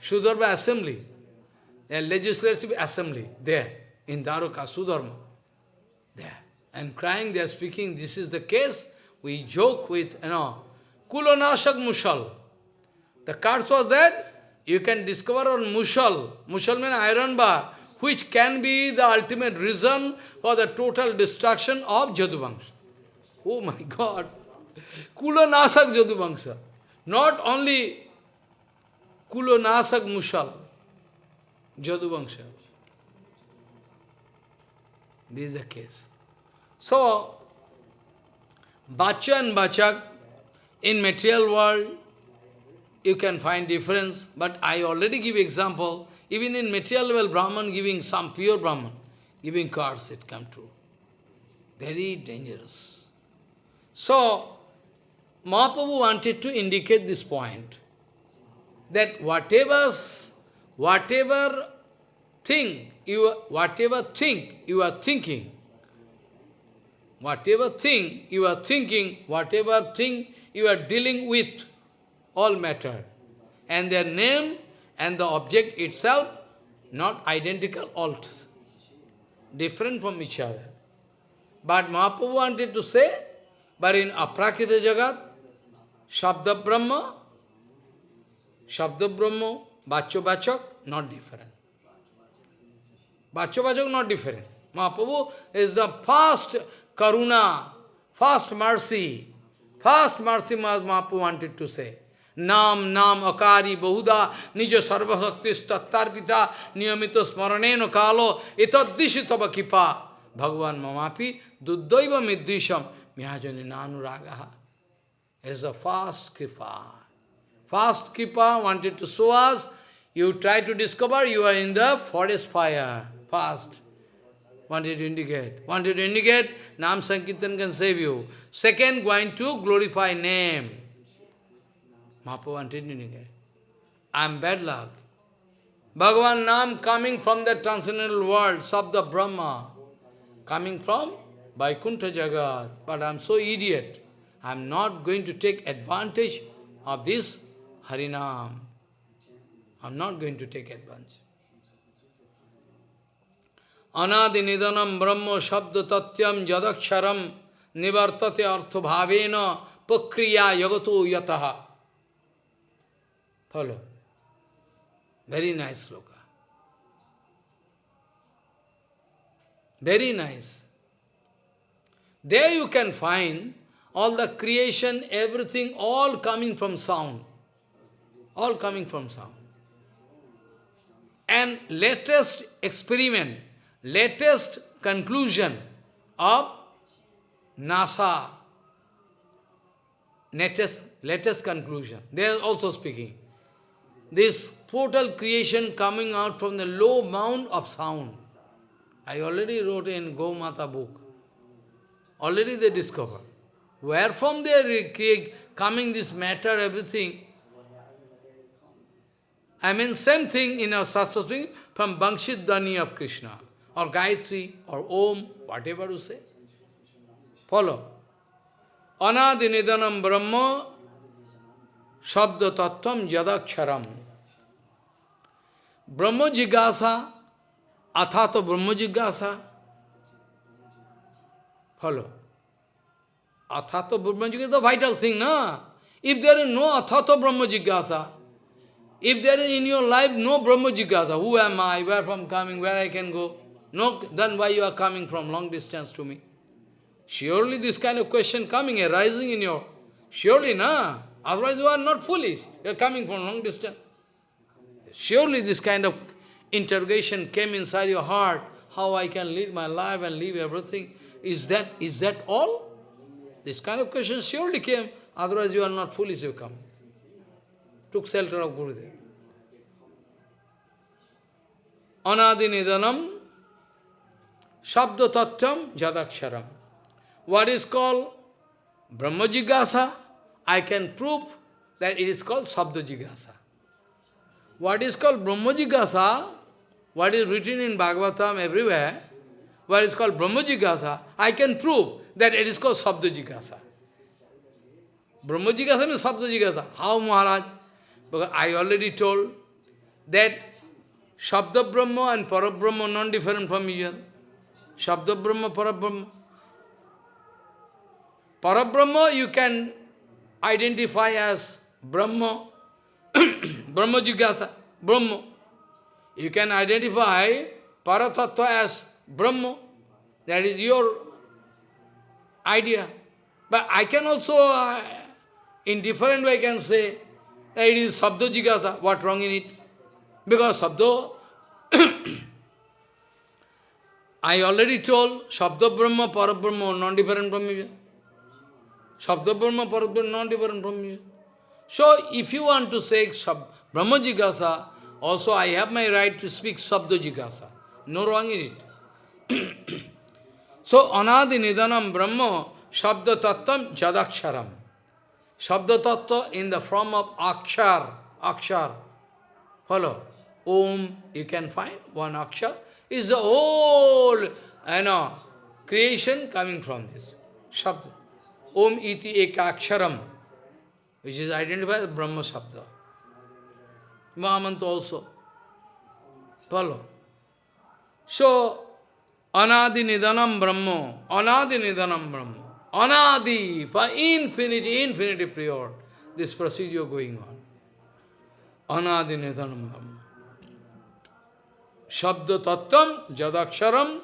Sudharma assembly. Their legislative assembly there in Dwaraka, Sudharma. There. And crying, they are speaking, this is the case. We joke with, you know, Kulonashak Mushal. The cards was that you can discover on Mushal. Mushal means iron bar, which can be the ultimate reason for the total destruction of Jaduvamsa. Oh my God! Kulanasak Jaduvamsa. Not only Kulanasak Mushal, Jaduvamsa. This is the case. So, Bacha and Bachak, in material world, you can find difference, but I already give example, even in material world, Brahman giving some pure Brahman, giving cards, it come true. Very dangerous. So, Mahaprabhu wanted to indicate this point, that whatever, whatever thing, you, whatever thing you are thinking, whatever thing you are thinking, whatever thing you are dealing with, all matter. And their name and the object itself, not identical, all different from each other. But Mahaprabhu wanted to say, but in Aprakita Jagat, Shabda Brahma, Shabda Brahma, Bacho Bachok, not different. Bacho Bachok, not different. Mahaprabhu is the first karuna, first mercy, first mercy Mahaprabhu wanted to say. Nam, nam, akari, bahuda, nijo sarvasaktis tattarpita, niyamito smaraneno kalo, etadishitava kipa, Bhagavan mamapi, duddaiva middisham, mihajani nanuragaha. Is a fast kripa. Fast Kipa wanted to show us, you try to discover you are in the forest fire. Fast. Wanted to indicate. Wanted to indicate, Nam Sankirtan can save you. Second, going to glorify name. Mahaprabhu wanted to indicate. I am bad luck. Bhagavan Nam coming from the transcendental world, Sabda Brahma, coming from Vaikuntha Jagat. But I am so idiot. I am not going to take advantage of this Harinam. I am not going to take advantage. Anadi nidanam brahma shabda tatyam jadaksharam nivartate artha bhavena pakriya yagato yataha. Follow. Very nice sloka. Very nice. There you can find all the creation, everything, all coming from sound. All coming from sound. And latest experiment, latest conclusion of NASA, latest, latest conclusion. They are also speaking. This total creation coming out from the low mound of sound. I already wrote in Gaumata book. Already they discover. Where from they are coming this matter, everything. I mean, same thing in our Shastra from Bankshit Dhani of Krishna, or Gayatri, or Om, whatever you say. Follow. Anadi Nidanam Brahma Shabda Tattvam Jadaksharam. Brahma Jigasa, Athato Brahma Jigasa. Follow. Athato Brahma Jigasa is the vital thing, na? If there is no Athato Brahma Jigasa, if there is in your life no Brahma Jigasa, who am I, where from coming, where I can go, no, then why you are coming from long distance to me? Surely this kind of question coming, arising in your... Surely, na? Otherwise you are not foolish. You are coming from long distance. Surely this kind of interrogation came inside your heart, how I can lead my life and leave everything. Is that, is that all? This kind of question surely came, otherwise you are not foolish you come. Took shelter of Gurudev. Anadi Nidanam Shabda Tattam Jadaksharam. What is called Brahma Jigasa? I can prove that it is called Sabda Jigasa. What is called Brahma Jigasa, what is written in Bhagavatam everywhere, what is called Brahma Jigasa, I can prove that it is called Sabda Jigasa. Brahma Jigasa means Sabda Jigasa. How Maharaj? Because I already told that Shabda Brahma and Parabrahma are non-different from each other. Shabda Brahma, Parabrahma. Parabrahma you can identify as Brahma, Brahma Jigasa, Brahma. You can identify Paratattva as Brahma. That is your idea. But I can also, uh, in different way, I can say it is Sabdo Jigasa. What wrong in it? Because Sabdo, I already told, Shabda Brahma, Parabrahma, non-different from each. Shabda Brahma, Parabrahma, non-different from each. So, if you want to say Shab Brahma Jigasa, also I have my right to speak Sabda Jigasa. No wrong in it. so, Anadi Nidanam Brahma, Shabda Tattvam Jadaksharam. Shabda Tattva in the form of Akshar, Akshar. Follow. Om, you can find one Akshar, is the whole, you know, creation coming from this. Shabda. Om iti ekaksharam, which is identified as Brahma Shabda. Mahamanta also. Follow. So, Anadi Nidanam Brahma, Anadi Nidanam Brahma, Anadi, for infinity, infinity period, this procedure going on. Anadi Nidanam Brahma. Shabda Tattvam Jadaksharam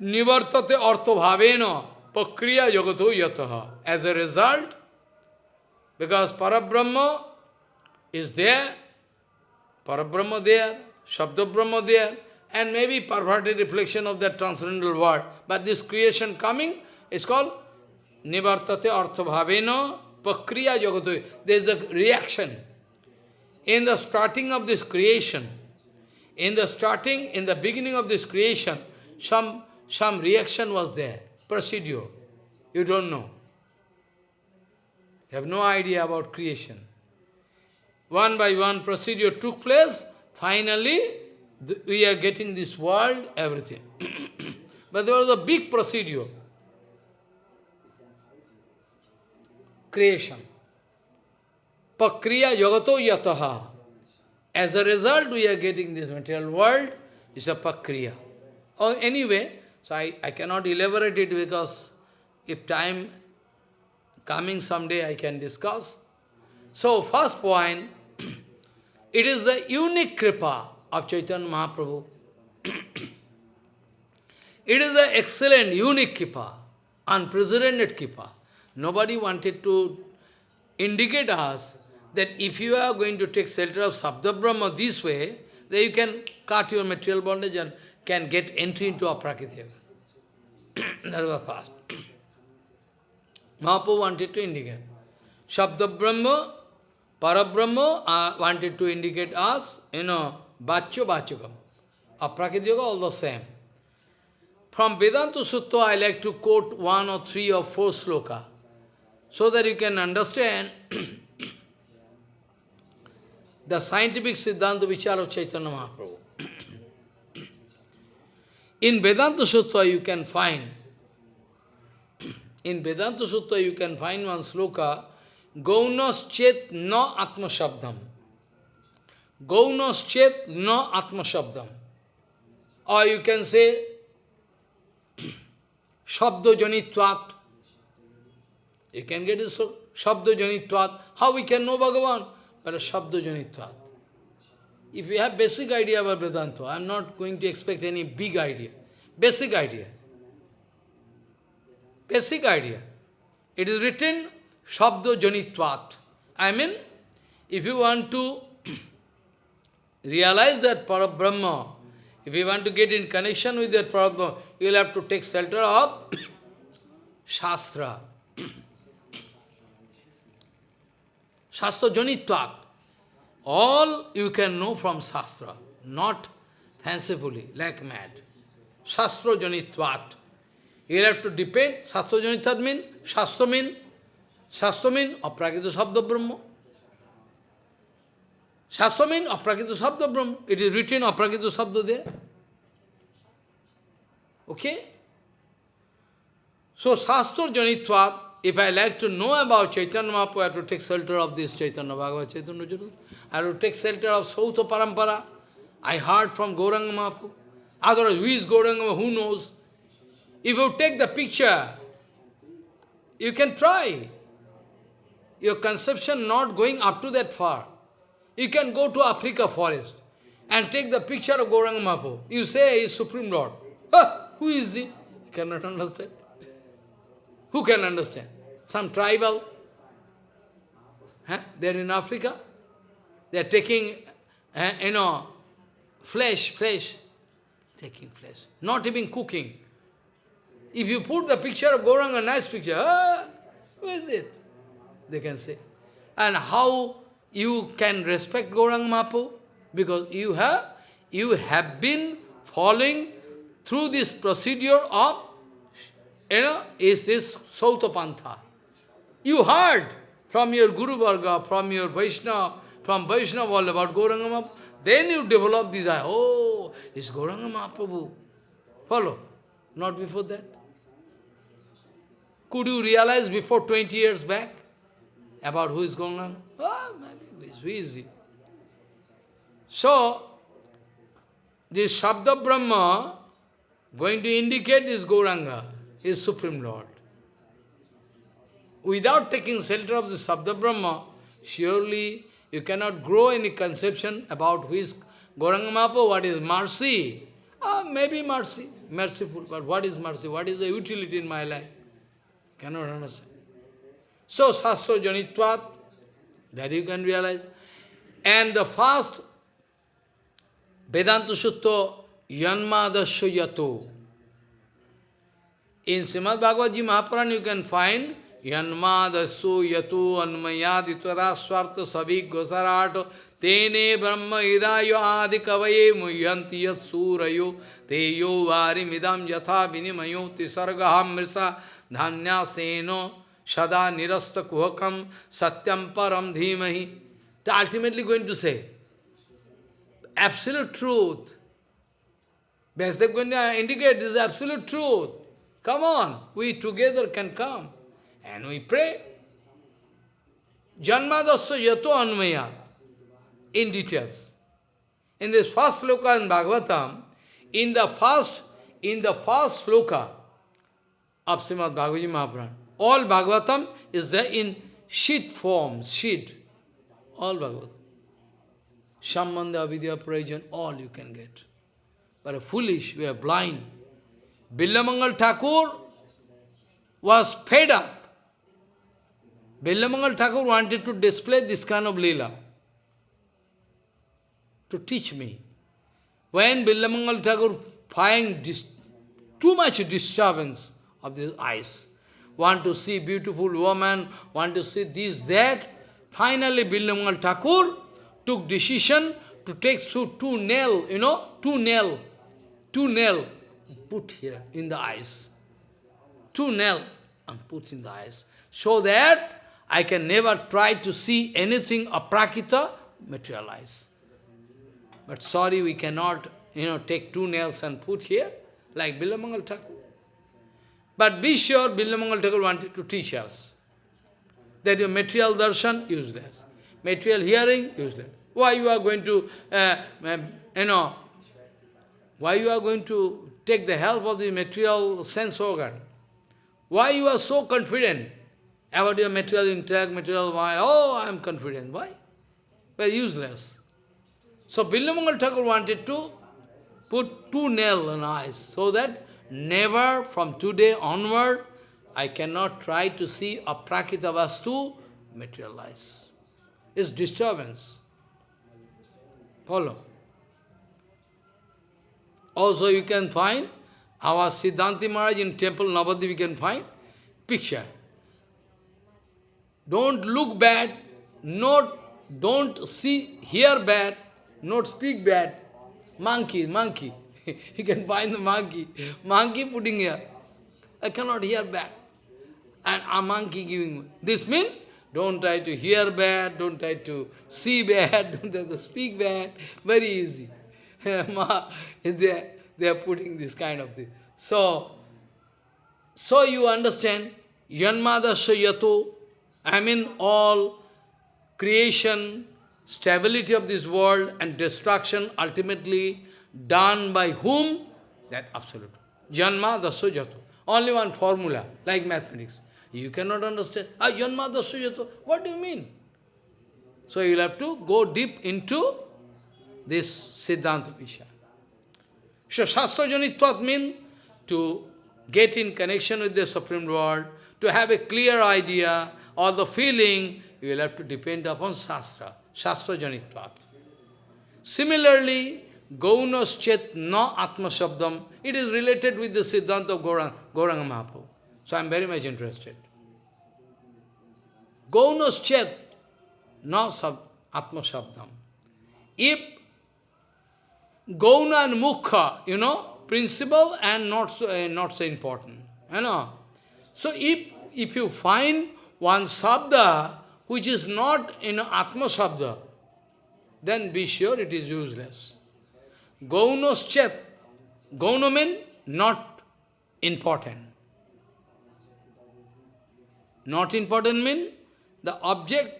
Nivartate Arthabhavena Pakriya Yagato Yataha. As a result, because Parabrahma is there, Parabrahma there, Shabda Brahma there, and maybe perverted reflection of that transcendental word. But this creation coming is called Nivartate Arthabhavena Pakriya Yagato. There is a reaction. In the starting of this creation, in the starting, in the beginning of this creation, some, some reaction was there, procedure. You don't know. You have no idea about creation. One by one procedure took place, finally we are getting this world, everything. but there was a big procedure. Creation. Pakriya yagato yataha. As a result, we are getting this material world, is a pakriya. Or anyway, so I, I cannot elaborate it because if time coming someday I can discuss. So first point, it is the unique kripa of Chaitanya Mahaprabhu. it is the excellent, unique kripa, unprecedented kripa. Nobody wanted to indicate us that if you are going to take shelter of Sabda Brahma this way, then you can cut your material bondage and can get entry into Aprakritya. that was first. Mahaprabhu wanted to indicate. Shabda Brahma, Parabrahma uh, wanted to indicate us, you know, Bachyo Bachakam. Aprakritya all the same. From Vedanta Sutra, I like to quote one or three or four sloka, so that you can understand the scientific Siddhanta Vichar of Chaitanya Mahaprabhu. In Vedanta Sutra you can find, in Vedanta Sutra you can find one sloka, Gaunas chet no atma shabdam. Gaunas chet no atma shabdam. Or you can say, Shabdo janitvat. You can get this Shabdo janitvat. How we can know Bhagavan? But a Shabda Janitvat. If you have basic idea about Vedanta, I am not going to expect any big idea. Basic idea. Basic idea. It is written Shabda Janitvat. I mean, if you want to realize that Parabrahma, if you want to get in connection with that Parabrahma, you will have to take shelter of Shastra. Shastra Janitvat. All you can know from Shastra, not fancifully, like mad. Shastra Janitvat. You have to depend, Shastra Janitvat mean, Shastra mean, Shastra mean Aprakita Sabda Brahma. Shastra mean Aprakita Sabda Brahma. It is written Aprakita Sabda there. Okay? So Shastra Janitvat, if I like to know about Chaitanya Mahaprabhu, I have to take shelter of this Chaitanya Bhagavad Chaitanya Chaitanya. I have to take shelter of Sauta Parampara. I heard from Gauranga Mahaprabhu. Otherwise, who is Gauranga, who knows? If you take the picture, you can try. Your conception not going up to that far. You can go to Africa forest and take the picture of Gauranga Mahaprabhu. You say he is Supreme Lord. Huh, who is he? You cannot understand. Who can understand? Some tribal? Huh? They are in Africa. They are taking, uh, you know, flesh, flesh. Taking flesh. Not even cooking. If you put the picture of Gauranga, nice picture, ah, who is it? They can say. And how you can respect Gauranga Mahaprabhu? Because you have, you have been following through this procedure of, you know, is this Sautapantha. You heard from your Guru Varga, from your Vaishnava, from Vaishnava all about Gauranga. Then you develop this, oh, it's Gauranga Mahaprabhu. Follow. Not before that. Could you realize before 20 years back about who is Gauranga? Oh, ah, maybe it's easy. So, this Shabda Brahma going to indicate this Gauranga is Supreme Lord. Without taking shelter of the Sabda Brahma, surely you cannot grow any conception about who is Gauranga Mahaprabhu, what is mercy. Ah, maybe mercy, merciful, but what is mercy? What is the utility in my life? Cannot understand. So, Sastro Janitvat, that you can realize. And the first Vedanta Sutra, Yanmadasya Yato. In Srimad Bhagavad Ji Mahapuran you can find Yanmadasya Yato Anmayaditara Swarta Savik Gosarato Tene Brahma Idayo Adi Kavaye Muyanti Yat Surayo Teyo Vari Midam Yatha Vinimayo Tisargaham Mrisa Dhanya Seno Shada Nirasta Kuhakam Satyam Param Dhimahi. Ultimately going to say, absolute truth. Vyasadeva going to indicate this absolute truth. Come on, we together can come. And we pray. Janmadasya yato anmayat. In details. In this first sloka in Bhagavatam, in the first, in the first sloka of Srimad Bhagavad Mahaprabhu, all Bhagavatam is there in sheet form, sheet. All Bhagavatam. Sambandha, Vidya, Prayojan, all you can get. But foolish, we are blind. Billamangal Thakur was fed up. Billamangal Thakur wanted to display this kind of lila, to teach me. When Billamangal Thakur find too much disturbance of these eyes, want to see beautiful woman, want to see this, that, finally Billamangal Thakur took decision to take two, two nail, you know, two nail, two nail, put here in the eyes. Two nail and put in the eyes. So that I can never try to see anything aprakita materialize. But sorry, we cannot, you know, take two nails and put here, like Bilamangal Thakur. But be sure, Bilamangal Thakur wanted to teach us that your material darshan, useless. Material hearing, useless. Why you are going to, uh, um, you know, why you are going to take the help of the material sense organ? Why you are so confident about your material intellect, material mind? Oh, I am confident. Why? Well, useless. So Billamangal Thakur wanted to put two nails in eyes, so that never from today onward, I cannot try to see a prakita vastu materialize. It's disturbance. Follow. Also you can find our Siddhanti Maharaj in temple Navadip you can find picture. Don't look bad, not, don't see, hear bad, not speak bad. Monkey, monkey. you can find the monkey. Monkey putting here. I cannot hear bad. And a monkey giving. This means don't try to hear bad, don't try to see bad, don't try to speak bad. Very easy. they, they are putting this kind of thing. So, so you understand, Yanmadasya yato, I mean all creation, stability of this world and destruction ultimately done by whom? That absolute. Janma dasya jato. Only one formula, like mathematics. You cannot understand. Ah, janma dasya jato. What do you mean? So you will have to go deep into this Siddhanta Visha. So Shastra Janitvat means to get in connection with the Supreme Lord, to have a clear idea or the feeling, you will have to depend upon Shastra, Shastra Janitvat. Similarly, Gaunas Chet na Atma Shabdam, it is related with the Siddhanta of Gauranga, Gauranga Mahaprabhu. So I am very much interested. Gaunas Chet na Atma Shabdam. If Gauna and Mukha, you know, principle and not so, uh, not so important. You know. So if, if you find one sabda which is not you know, Atma sabda, then be sure it is useless. Gaunos chet. Gauna means not important. Not important means the object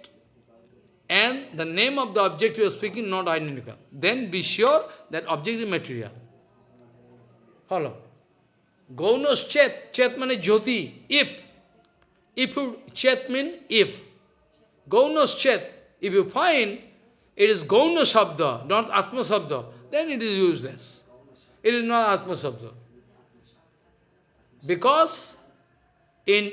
and the name of the object you are speaking not identical. Then be sure that object is material. Follow. Gaunos chet, chet means jyoti, if. If you, chet means if. Gaunos chet, if you find it is gauna sabda, not atma sabda, then it is useless. It is not atma sabda. Because in,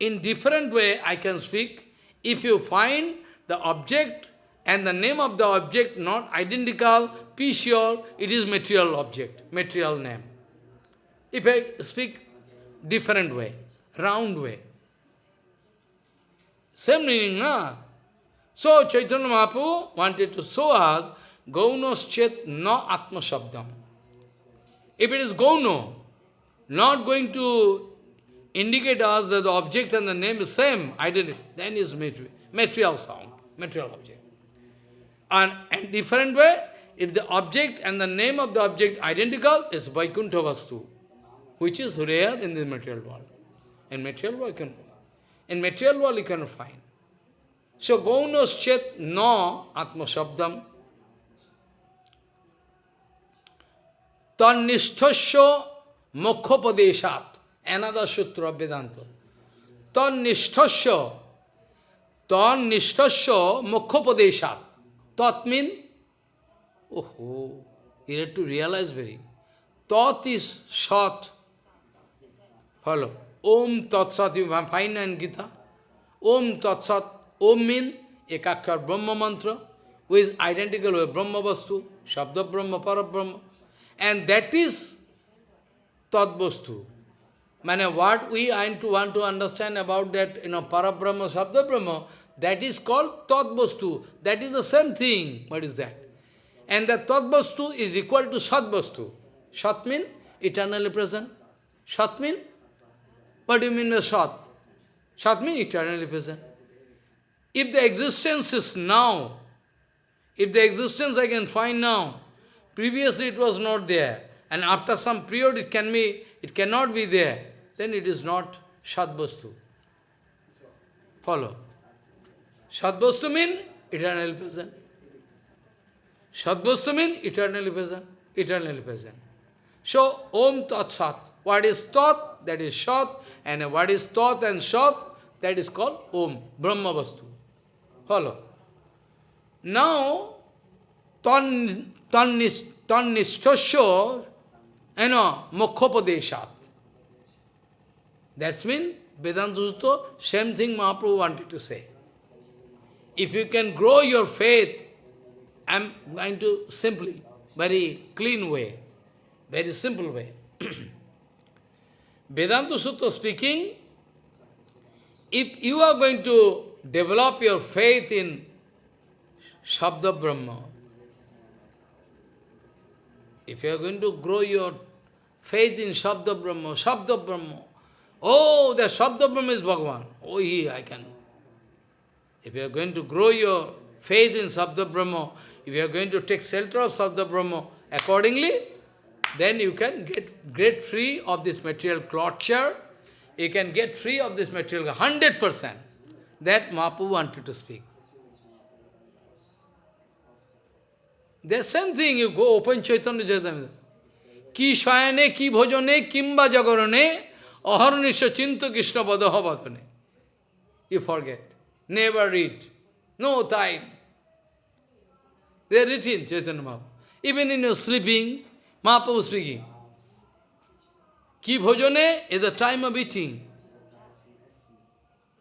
in different way I can speak, if you find the object and the name of the object not identical, be sure it is material object, material name. If I speak different way, round way. Same meaning, na? So Chaitanya Mahaprabhu wanted to show us Gaunos chet na atma shabdam. If it is Gauno, not going to indicate us that the object and the name is same, identity, then is material sound, material object. And, and different way, if the object and the name of the object identical, is Vaikuntha Vastu, which is rare in the material world. In material world, can, in material world you cannot find. So, Gaunos chet no atma shabdam Tannishthasya mokkhopadeshat. Another sutra of Vedanta. Tannishthasya. Tannishthasya mokkhopadeshat. Tat means, oh, you have to realize very. Tat is sat. Follow. Om Tat Sat, you find in Gita. Om Tat Sat. Om means Ekakar Brahma mantra, who is identical with Brahma Vastu, Shabda Brahma, Parabrahma. And that is Tadvastu. Mane, what we to want to understand about that, you know, Parabrahma, Sabda Brahma, that is called Tadvastu. That is the same thing. What is that? And the Tadvastu is equal to Sadvastu. Sat means eternally present. Sat means? What do you mean by Sat? Sat means eternally present. If the existence is now, if the existence I can find now, Previously it was not there. And after some period it can be, it cannot be there. Then it is not Shadvastu. Follow. Shadvastu means eternally present. Shadvastu means eternally present. Eternally present. So, Om Tat Sat. What is Tat? That is Sat. And what is Tat and Sat? That is called Om, Brahma Vastu. Follow. Now, Tan Tannishtasya, you know, mokkhopadeshat. That's mean, Vedanta Sutra, same thing Mahaprabhu wanted to say. If you can grow your faith, I'm going to simply, very clean way, very simple way. Vedanta Sutra speaking, if you are going to develop your faith in Shabda Brahma, if you are going to grow your faith in Shabda Brahma, Shabda Brahma, oh, the Shabda Brahma is Bhagavan. Oh, he, I can. If you are going to grow your faith in Shabda Brahma, if you are going to take shelter of Shabda Brahma, accordingly, then you can get get free of this material torture, you can get free of this material, 100%. That Mahaprabhu wanted to speak. The same thing, you go open Chaitanya Chaitanya. Ki shayane, ki bhojane, kimba jagarane, aharnisha chinta krishna padaha You forget. Never read. No time. They are written, Chaitanya Mahaprabhu. Even in your sleeping, Mahaprabhu speaking. Ki bhojane is the time of eating.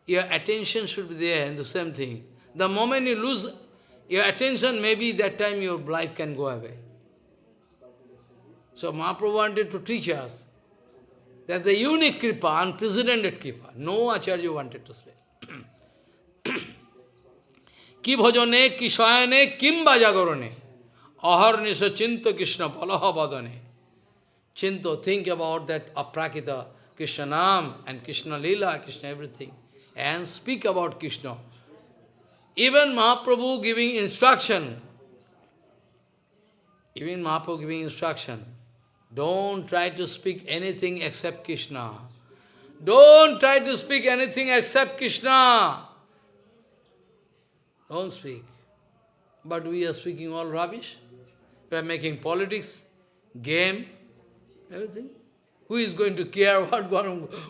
Your attention should be there in the same thing. The moment you lose your attention, maybe that time your life can go away. So Mahaprabhu wanted to teach us that the unique kripa, unprecedented kripa, no acharya wanted to say. ki bhajane, ki shayane, kim bajagarane, aharnisa chinta krishna palaha badane. Chinto, think about that aprakita, Krishna Nam and Krishna Lila, Krishna everything, and speak about Krishna. Even Mahaprabhu giving instruction, even Mahaprabhu giving instruction, don't try to speak anything except Krishna. Don't try to speak anything except Krishna. Don't speak. But we are speaking all rubbish. We are making politics, game, Everything. Who is going to care what,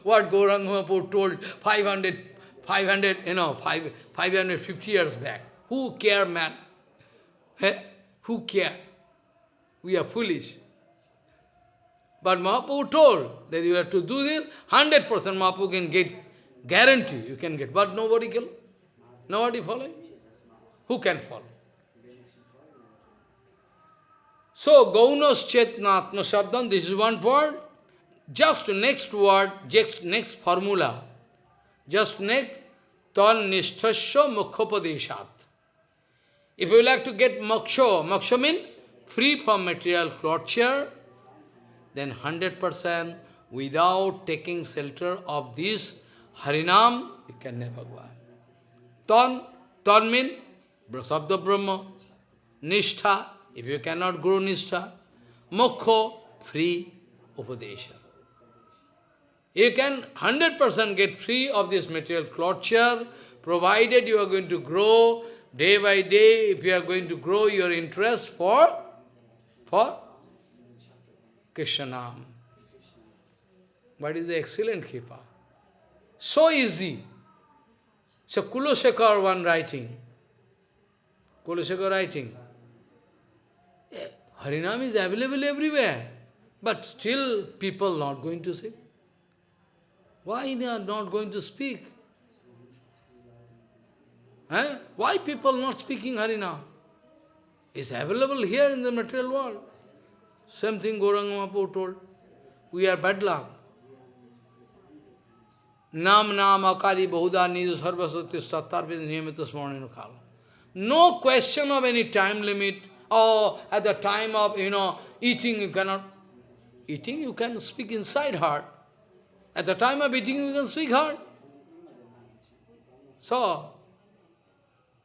what Gauranga told 500, 500, you know, 5, 550 years back? Who care, man? Hey? Who care? We are foolish. But Mahaprabhu told that you have to do this, 100% Mahaprabhu can get, guarantee you can get. But nobody can, nobody follow. Who can follow? So, Gaunas Chetnatma Shabdam, this is one word. Just next word, just next formula. Just next, Tan Nishthasya Mukhopadeshat. If you like to get moksha, moksha means free from material torture, then 100% without taking shelter of this Harinam, you can never go on. Tan, tan means Sabda Brahma, Nishtha, if you cannot grow Nishtha, Mokho, free Upadesha. You can 100% get free of this material torture, provided you are going to grow day by day, if you are going to grow your interest for, for Krishnanam. What is the excellent Kripa? So easy. So Kulashekar one writing, Kulashekar writing, Harinam is available everywhere, but still people not going to say. Why they are not going to speak? Eh? Why people not speaking Harinam? It's available here in the material world. Same thing Gauranga Mahaprabhu told. We are bad luck. Nam nam akari bahuda niju sarvasati stattarvid niyamita kala. No question of any time limit, or at the time of, you know, eating, you cannot, eating, you can speak inside heart. At the time of eating, you can speak heart. So,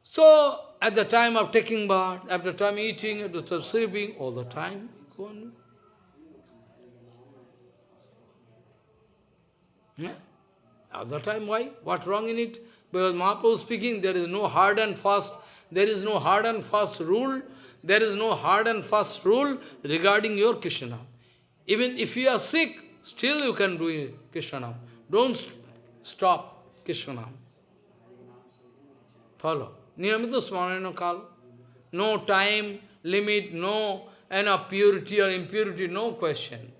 so at the time of taking bath, at the time eating, at the time sleeping, all the time, go. Yeah? At time, why? What wrong in it? Because Mahaprabhu speaking, there is no hard and fast, there is no hard and fast rule there is no hard and fast rule regarding your Krishna. Even if you are sick, still you can do Krishna. Don't st stop Krishna. Follow. Niyamita Smarana Kal. No time, limit, no enough purity or impurity, no question.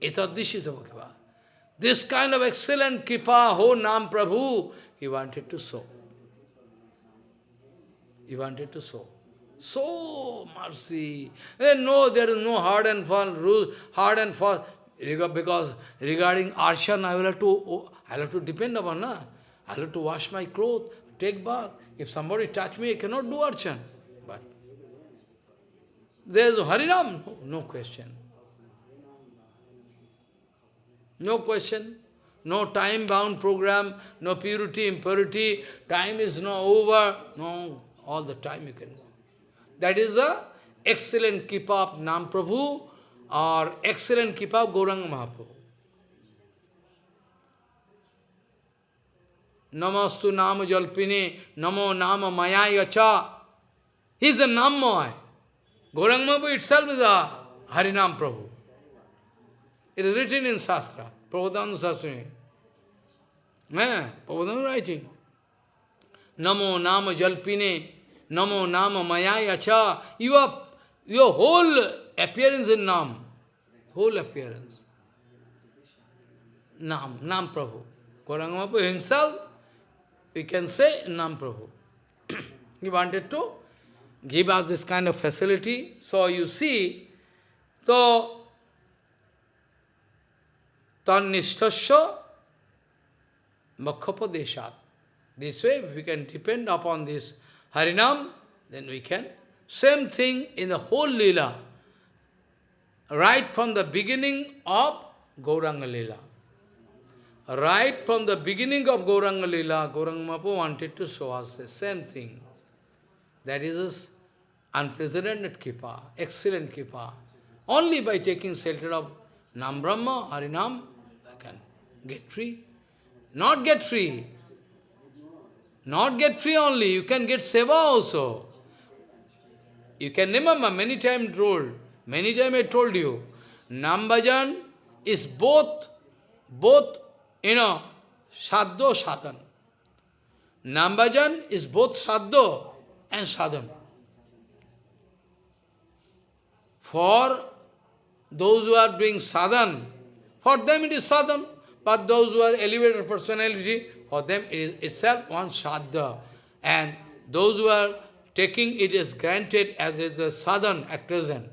Itadishita Bhaktiva. This kind of excellent kripa, ho Nam Prabhu, he wanted to show. He wanted to show. So mercy. Then no, there is no hard and fast rule, hard and fast. Because regarding arshan, I will have to oh, I will have to depend upon, na? I will have to wash my clothes, take bath. If somebody touch me, I cannot do arshan. There's Harinam, no, no question. No question. No time-bound program, no purity, impurity, time is not over. No, all the time you can go. That is the excellent keep of Nam Prabhu or excellent keep of Gauranga Mahaprabhu. Namastu Nama Jalpini, Namo Nama Maya Yacha. He is a Nammaya. Gaurang Mahaprabhu itself is a Harinam Prabhu. It is written in Shastra, Prabhupada Shastra. Yeah, Prabhupada writing. Namo Nama Jalpine, Namo Nama Mayayacha. You are, your whole appearance in Nam, whole appearance. Nam, Nam Prabhu. Gauranga Mahaprabhu himself, we can say Nam Prabhu. he wanted to give us this kind of facility. So you see, so Tannishtasya Makhapadeshat. This way, we can depend upon this Harinam, then we can. Same thing in the whole Leela. Right from the beginning of Gauranga Leela. Right from the beginning of Gauranga Leela, Gauranga Mahaprabhu wanted to show us the same thing. That is unprecedented Kripa, excellent Kripa. Only by taking shelter of Nam Brahma, Harinam, I can get free. Not get free. Not get free only, you can get seva also. You can remember, many times told, many times I told you, Nambajan is both, both, you know, sadho sadhan. Nambajan is both sadho and sadhan. For those who are doing sadhan, for them it is sadhan, but those who are elevated personality, for them it is itself one sadha. And those who are taking it is granted as is a sadhan at present.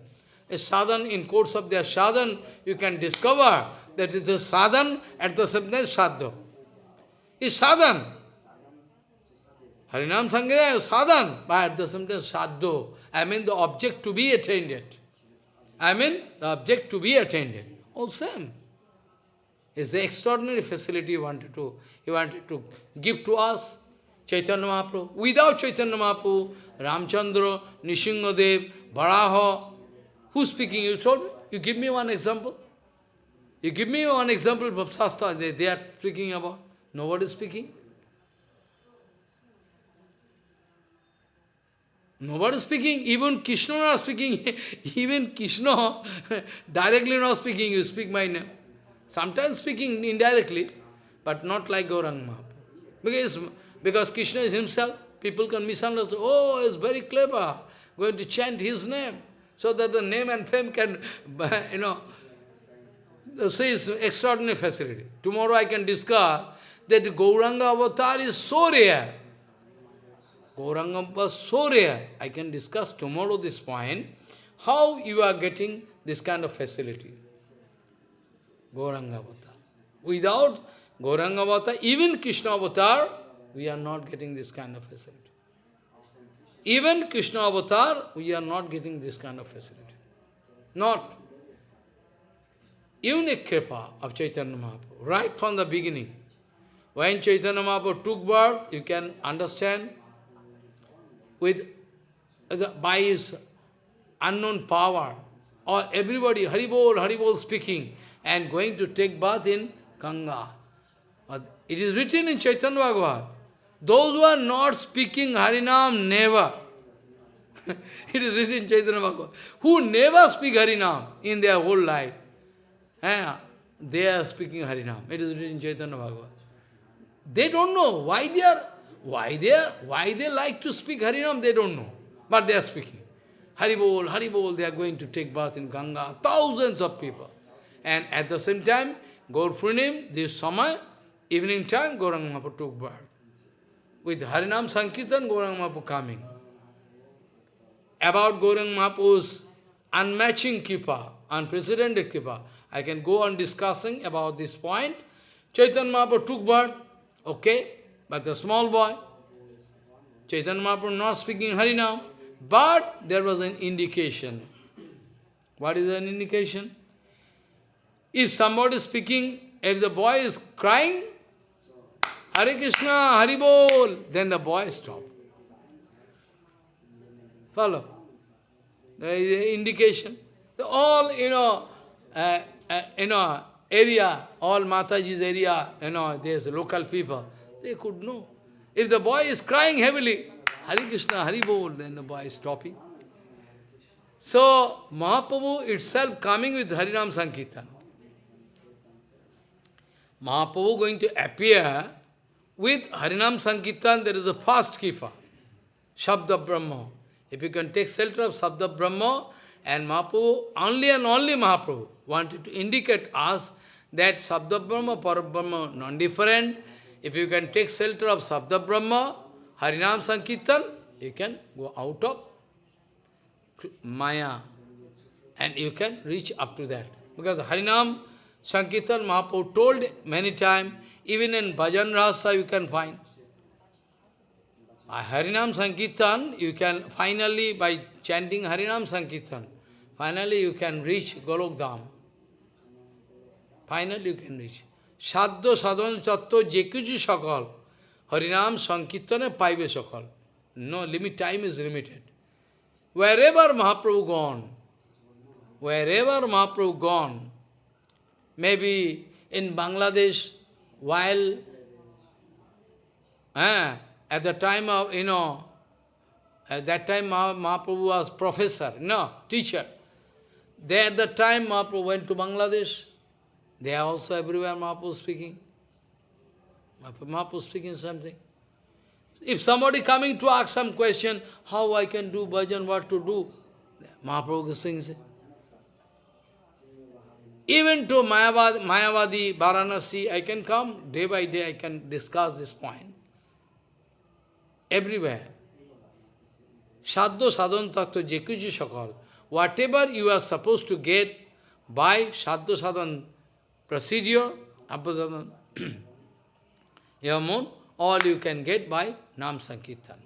A sadhan, in course of their sadhan, you can discover that it is a sadhan at the same time sadha. It's sadhan. Harinam Sankirtan is sadhan, but at the same time sadho. I mean the object to be attained. I mean the object to be attained. All same. It's the extraordinary facility he wanted to, he wanted to give to us. Chaitanya Mahaprabhu. Without Chaitanya Mahaprabhu, Ramchandra, Nishingadev, Varaha, who's speaking? You told me? You give me one example. You give me one example of they, they are speaking about. Nobody is speaking. Nobody speaking, even Krishna not speaking, even Krishna directly not speaking, you speak my name. Sometimes speaking indirectly, but not like Gaurang Mahaprabhu. Because, because Krishna is himself, people can misunderstand, oh, he's very clever, going to chant his name, so that the name and fame can, you know, say it's extraordinary facility. Tomorrow I can discuss that Gauranga avatar is so rare. Gauranga was so rare. I can discuss tomorrow this point, how you are getting this kind of facility. Gauranga. Without Gauranga even Krishna avatar, we are not getting this kind of facility. Even Krishna avatar, we are not getting this kind of facility. Not. Unique kripa of Chaitanya Mahaprabhu, right from the beginning. When Chaitanya Mahaprabhu took birth, you can understand, with by his unknown power, or everybody, Haribol, Haribol speaking, and going to take bath in Ganga. It is written in Chaitanya Bhagavad. Those who are not speaking Harinam, never. it is written in Chaitanya Bhagavad. Who never speak Harinam in their whole life. Eh, they are speaking Harinam. It is written in Chaitanya Bhagavad. They don't know why they are, why they are, why they like to speak Harinam, they don't know. But they are speaking. Haribol, Haribol, they are going to take bath in Ganga. Thousands of people. And at the same time, Gaur this summer, evening time, Mahaprabhu took birth. With Harinam Sankirtan, Gauranga Mahaprabhu coming. About Gauranga Mahaprabhu's unmatching Kripa, unprecedented Kripa, I can go on discussing about this point. Chaitanya Mahaprabhu took birth, okay, but the small boy. Chaitanya Mahaprabhu not speaking Harinam, but there was an indication. What is an indication? If somebody is speaking, if the boy is crying, Hare Krishna, Hari Bol, then the boy stop. Follow? There is an indication. All, you know, uh, uh, you know, area, all Mataji's area, you know, there's local people. They could know. If the boy is crying heavily, Hari Krishna, Hari Bol, then the boy is stopping. So, Mahaprabhu itself coming with Harinam Sankirtan. Mahaprabhu going to appear with Harinam Sankirtan, there is a fast keeper, Shabda Brahma. If you can take shelter of Shabda Brahma, and Mahaprabhu, only and only Mahaprabhu, wanted to indicate us that Sabda Brahma, Parabrahma, non-different. If you can take shelter of Sabda Brahma, Harinam Sankirtan, you can go out of Maya and you can reach up to that. Because Harinam Sankirtan Mahaprabhu told many times, even in Bhajan Rasa you can find. By Harinam Sankirtan, you can finally, by chanting Harinam Sankirtan, finally you can reach Golok Dham. Finally you can reach. Sadhya sadhan tattva jekuju sakal. Harinam Sankirtane paive sakal. No limit, time is limited. Wherever Mahaprabhu gone, wherever Mahaprabhu gone, maybe in Bangladesh, while eh, at the time of, you know, at that time Mahaprabhu was professor, no, teacher. There at the time Mahaprabhu went to Bangladesh, they are also everywhere Mahaprabhu speaking. Mahaprabhu speaking something. If somebody coming to ask some question, how I can do bhajan, what to do, Mahaprabhu is saying. Even to Mayavadi, Mayavadi, Varanasi, I can come, day by day I can discuss this point. Everywhere. Sadhu sadhan tattva jekuji sakal. Whatever you are supposed to get by sadhu sadhan procedure, Abhadana, Yamun, all you can get by Nam Sankirtan.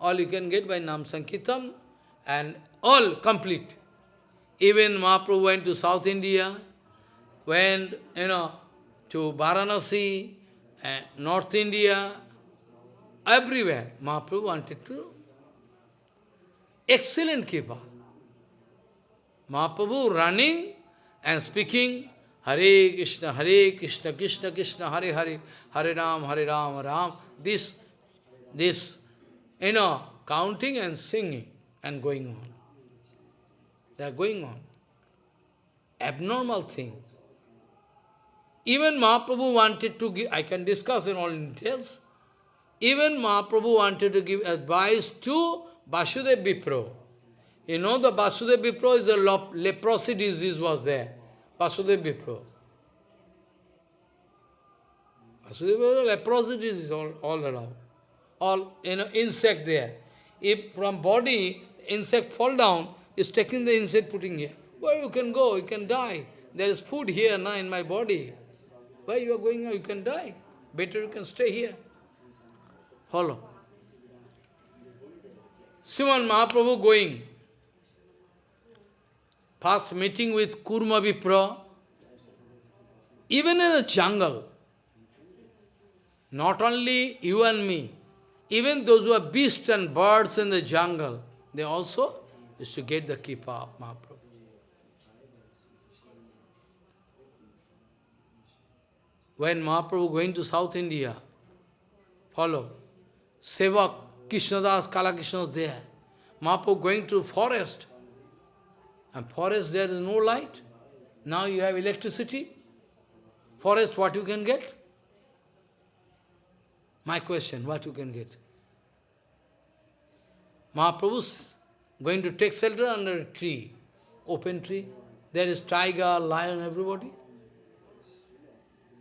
All you can get by Nam Sankirtan and all complete. Even Mahaprabhu went to South India, went, you know, to Varanasi, uh, North India, everywhere. Mahaprabhu wanted to. Excellent keeper. Mahaprabhu running and speaking Hare Krishna, Hare Krishna, Krishna Krishna, Hare Hare, Hare Ram, Hare Ram, Ram. This, this, you know, counting and singing and going on. They are going on. Abnormal thing. Even Mahaprabhu wanted to give, I can discuss in all details, even Mahaprabhu wanted to give advice to Vasudev Vipro. You know the Vasudev Vipro is a leprosy disease was there. Vasudev Vipro. Vasudev Vipro, leprosy disease all, all around. All, you know, insect there. If from body, insect fall down, is taking the insect, putting here. Where you can go, you can die. There is food here now in my body. Where you are going, you can die. Better you can stay here. Follow. Simon Mahaprabhu going First meeting with Kurma Vipra, even in the jungle, not only you and me, even those who are beasts and birds in the jungle, they also used to get the kippa of Mahaprabhu. When Mahaprabhu going to South India, follow, Sevak, Krishnadas, Kalakrishna there. Mahaprabhu going to forest, and forest there is no light. Now you have electricity. Forest, what you can get? My question, what you can get? Mahaprabhu's going to take shelter under a tree, open tree. There is tiger, lion, everybody.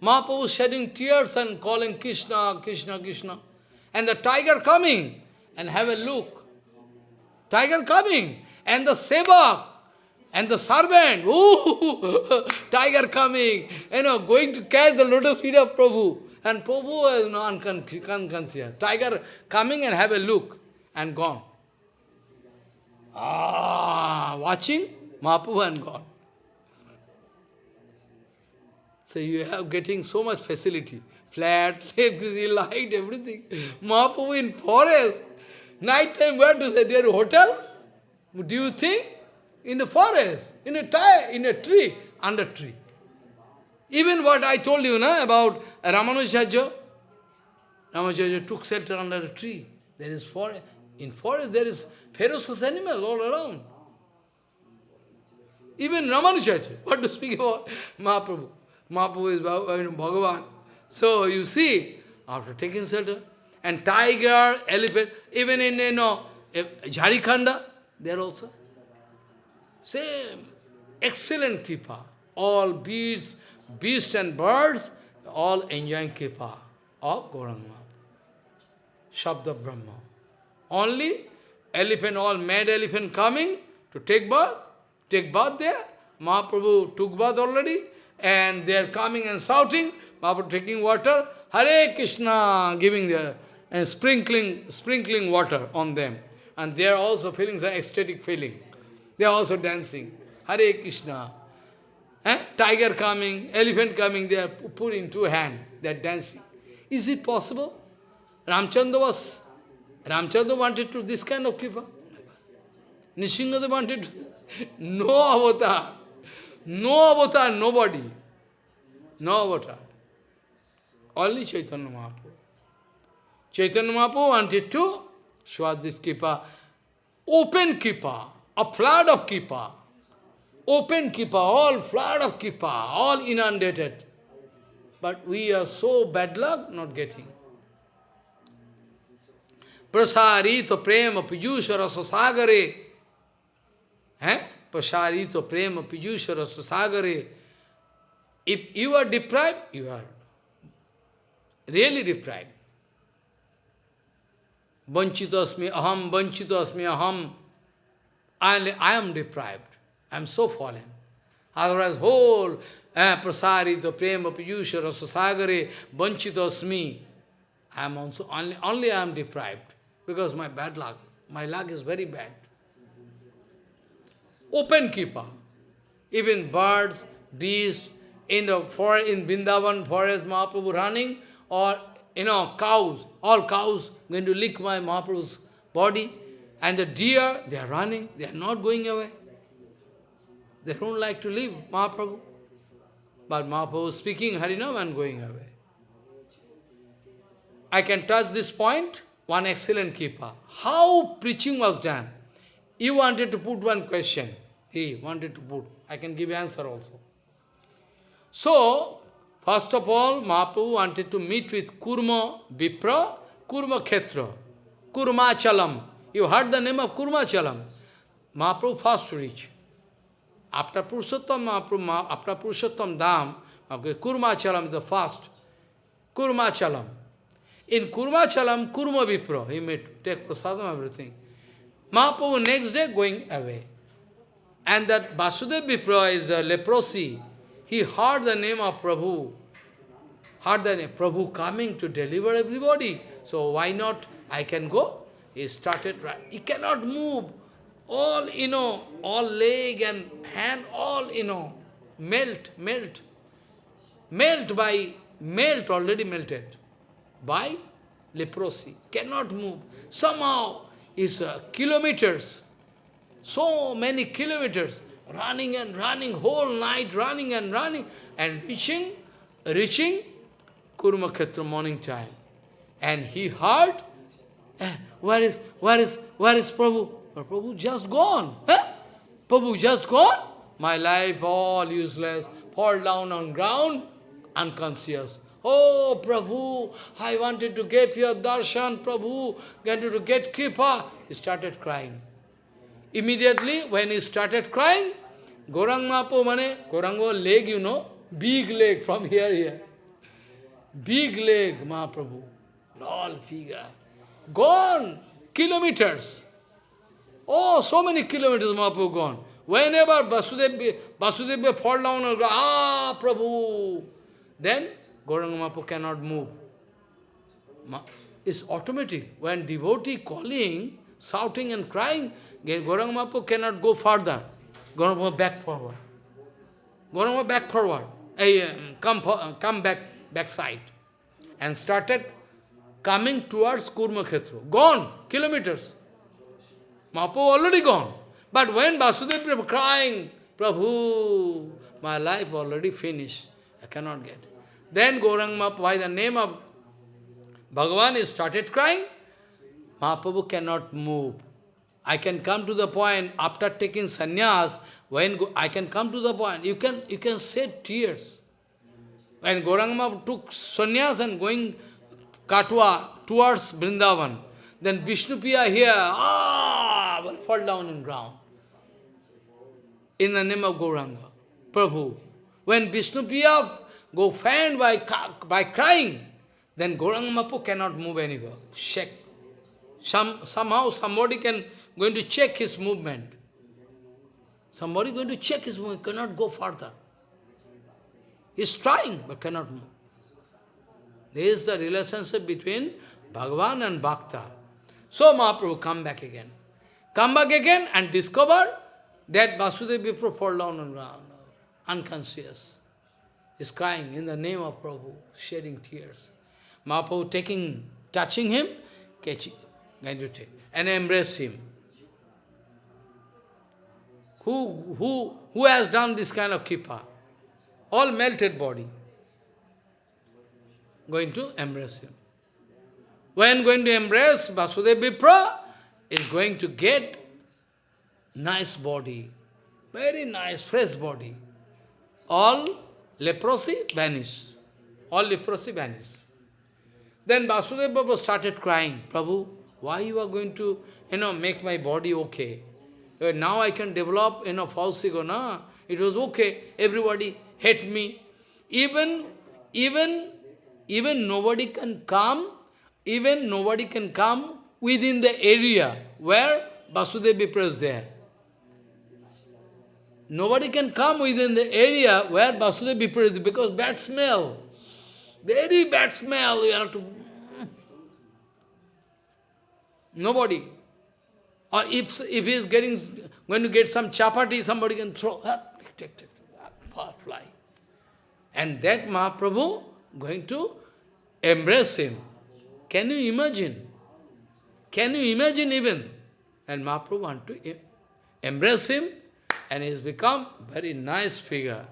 Mahaprabhu shedding tears and calling Krishna, Krishna, Krishna. And the tiger coming and have a look. Tiger coming and the sevak and the servant, ooh, tiger coming, you know, going to catch the lotus feet of Prabhu. And Prabhu is no unconscious. Tiger coming and have a look and gone. Ah, watching Mahaprabhu and gone. So you have getting so much facility. Flat, light, everything. Mahaprabhu in forest. Night time, where do they? Their hotel? Do you think? In the forest, in a tie, in a tree, under tree. Even what I told you na, about Ramanujacharya, Ramacharya took shelter under a tree. There is forest. In forest there is ferocious animal all around. Even Ramanujacharya, what to speak about Mahaprabhu. Mahaprabhu is Bhagavan. So you see, after taking shelter, and tiger, elephant, even in, you know, Jharikhanda, there also. Same, excellent kripa. All beasts, beasts and birds, all enjoying kripa of Gauranga. Shabda Brahma. Only elephant, all mad elephant coming to take bath, take bath there. Mahaprabhu took bath already, and they are coming and shouting, Mahaprabhu taking water, Hare Krishna, giving the and sprinkling, sprinkling water on them. And they are also feeling some ecstatic feeling. They are also dancing. Hare Krishna. Eh? Tiger coming, elephant coming, they are putting two hands, they are dancing. Is it possible? Ramchandra was, Ramchandra wanted to this kind of kripa. Nishingadeva wanted to, no avatar, no avatar, nobody, no avatar. Only Chaitanya Mahaprabhu. Chaitanya Mahaprabhu wanted to show this kripa, open kripa, a flood of kripa, open kripa, all flood of kripa, all inundated. But we are so bad luck not getting. Prasarito prema pijusha rasasagare. Eh? Prasarito prema pijusha rasasagare. If you are deprived, you are really deprived. Vanchitasmi aham, vanchitasmi aham. I, I am deprived. I am so fallen. Otherwise, whole eh, prasarita prema piyusha rasasagare vanchitasmi. I am also, only, only I am deprived. Because my bad luck. My luck is very bad. Open keeper. Even birds, beasts, in the forest, in Vrindavan forest, Mahaprabhu running, or, you know, cows, all cows going to lick my Mahaprabhu's body. And the deer, they are running, they are not going away. They don't like to leave Mahaprabhu. But Mahaprabhu speaking Harinam and going away. I can touch this point, one excellent keeper. How preaching was done? You wanted to put one question. He wanted to put. I can give answer also. So, first of all, Mahaprabhu wanted to meet with Kurma Vipra Kurma Khetra, Kurmachalam. You heard the name of Kurmachalam. Mahaprabhu first reach. After Purushottam after Purushottam Dham, okay, Kurmachalam is the first. Kurmachalam. In Kurmachalam, Kurma Vipra, he made take prasadam, everything. Mahaprabhu next day going away. And that Vasudev Vipra is a leprosy. He heard the name of Prabhu. Heard the name, Prabhu coming to deliver everybody. So why not I can go? He started, he cannot move. All, you know, all leg and hand, all, you know, melt, melt. Melt by, melt, already melted. By leprosy. Cannot move. Somehow, is uh, kilometers, so many kilometers, running and running, whole night running and running, and reaching, reaching Kurmakhetra morning time. And he heard, eh, where is, where is, where is Prabhu? But Prabhu just gone. Eh? Prabhu just gone? My life all useless, fall down on ground, unconscious. Oh, Prabhu, I wanted to get your darshan, Prabhu, wanted to get kripa. He started crying. Immediately, when he started crying, Gorang Mapo mane, Gorango leg, you know, big leg from here, here. Big leg, Mahaprabhu. all figure. Gone. Kilometers. Oh, so many kilometers Mahaprabhu gone. Whenever Vasudeva, Vasudeva fall down and go, ah, Prabhu, then Gauranga Mahaprabhu cannot move. It's automatic. When devotee calling, shouting and crying, Gauranga Mahaprabhu cannot go further. Gauranga Mahaprabhu back forward. Gauranga back forward. Hey, come, come back, back side. And started coming towards Kurma Khetra. Gone, kilometers. Mahaprabhu already gone. But when Vasudeva Prabhu crying, Prabhu, my life already finished. I cannot get. Then Gaurang Mahaprabhu, by the name of Bhagavan is started crying, Mahaprabhu cannot move. I can come to the point, after taking sannyas, when I can come to the point, you can, you can shed tears. When Gauranga took sannyas and going Katwa towards Vrindavan, then Vishnupriya here, ah, will fall down in ground. In the name of Gauranga, Prabhu. When Vishnupriya go faint by, by crying, then Gauranga Mapu cannot move anywhere. Check. Some, somehow somebody can going to check his movement. Somebody going to check his movement, cannot go further. He's trying, but cannot move. This is the relationship between Bhagavan and Bhakta. So Mahaprabhu come back again. Come back again and discover that Vasudeva Vipra fall down on ground, unconscious. Is crying in the name of Prabhu, shedding tears. Mahaprabhu taking, touching him, catching, and embrace him. Who, who, who has done this kind of kipa? All melted body. Going to embrace him. When going to embrace Vasudeva Vipra, is going to get nice body, very nice, fresh body. All leprosy vanish. All leprosy vanish. Then Vasudeva Baba started crying, Prabhu, why you are going to, you know, make my body okay? Now I can develop, you know, false ego, no? It was okay. Everybody hate me. Even, even, even nobody can come even nobody can come within the area where Vasudeva Vipra is there. Nobody can come within the area where Vasudeva Vipra is because bad smell. Very bad smell. You have to. Nobody. Or if, if he is getting, going to get some chapati, somebody can throw, take, fly. And that Mahaprabhu going to embrace him. Can you imagine? Can you imagine even? And Mahaprabhu want to embrace him and he's become very nice figure.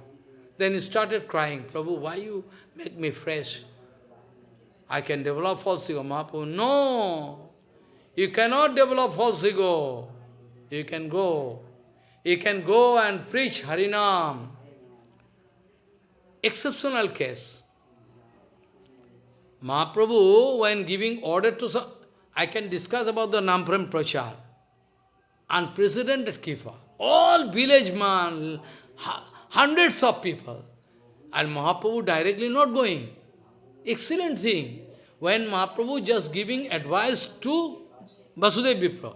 Then he started crying, Prabhu, why you make me fresh? I can develop false ego. Mahaprabhu, no! You cannot develop false ego. You can go. You can go and preach Harinam. Exceptional case. Mahaprabhu, when giving order to some, I can discuss about the Nampram Prachar. Unprecedented Kifa. All village man, hundreds of people. And Mahaprabhu directly not going. Excellent thing. When Mahaprabhu just giving advice to Vasudeva Vipra.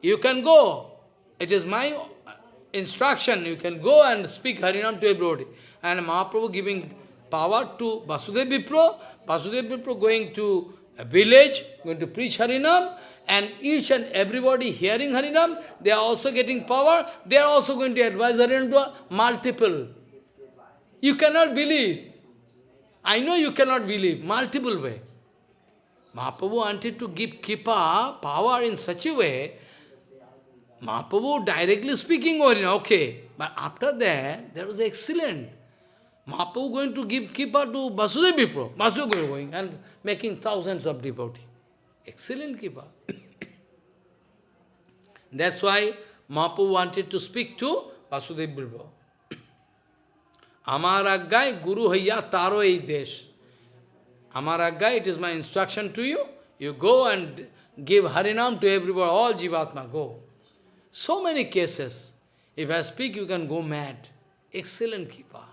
You can go. It is my instruction. You can go and speak Harinam to everybody. And Mahaprabhu giving power to Vasudeva Vipra, Vasudeva Vipra going to a village, going to preach Harinam, and each and everybody hearing Harinam, they are also getting power, they are also going to advise Harinam to multiple. You cannot believe. I know you cannot believe, multiple way. Mahaprabhu wanted to give Kipa power in such a way, Mahaprabhu directly speaking, or okay, but after that, there was excellent. Mahaprabhu going to give Kipa to Vasudeva Vipra. Vasudeva going and making thousands of devotees. Excellent Kipa. That's why Mahaprabhu wanted to speak to Vasudeva Vipra. Amar Aggai Guru Haya Taro Desh. Amar Aggai, it is my instruction to you. You go and give Harinam to everybody, all Jivatma, go. So many cases. If I speak, you can go mad. Excellent Kipa.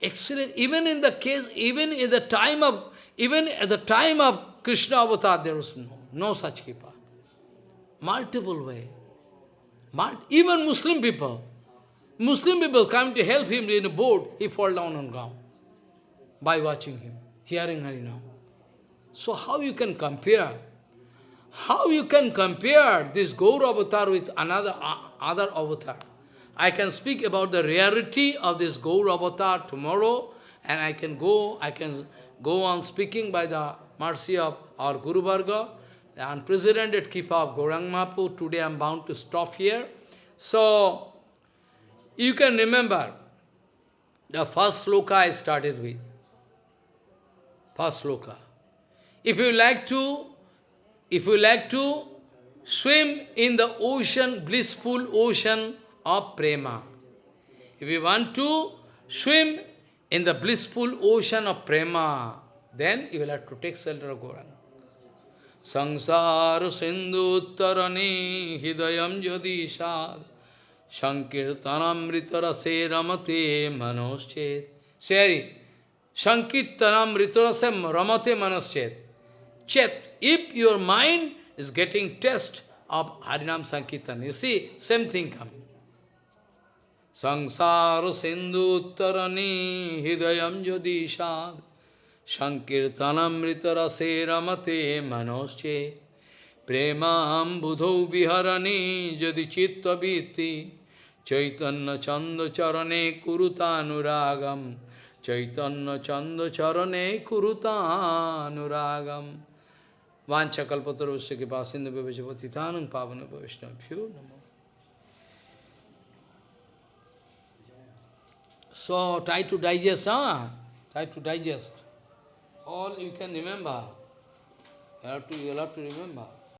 Excellent. Even in the case, even in the time of, even at the time of Krishna avatar, there was no, no such kripa. Multiple way. even Muslim people, Muslim people come to help him in a boat, he fall down on ground by watching him, hearing Harinam. So how you can compare? How you can compare this Gaur avatar with another uh, other avatar? I can speak about the rarity of this Gaur avatar tomorrow, and I can go, I can go on speaking by the mercy of our Guru Varga, the unprecedented Kipa of Gaurang. Today I am bound to stop here. So, you can remember the first sloka I started with. First sloka. If you like to, if you like to swim in the ocean, blissful ocean of prema, if you want to swim in the blissful ocean of prema, then you will have to take shelter of Gauranga. Sangsara sindhu uttarani hidayam jadi sad Sankirtanamrita rase ramate manoschet. Say, Sankirtanamrita rase ramate manoschet. Chet, if your mind is getting test of Harinam Sankirtan, you see, same thing coming. সংসার সিন্ধু উত্তরণে হৃদয়ম যদি সাদ সংকীর্তনমৃত রসে রমতে মনোশ্চে, প্রেমাম বুধৌ বিহরণী যদি চিত্তবৃত্তি চৈতন্য চন্দচরণে কুরুতানুরাগম, চৈতন্য চন্দচরণে কুরুতানুরাগম। वाछकल्पतरुष्य कृपा सिंधु পাবন বৈষ্ণব view নম। So try to digest, huh? Try to digest. All you can remember. You have to, you have to remember.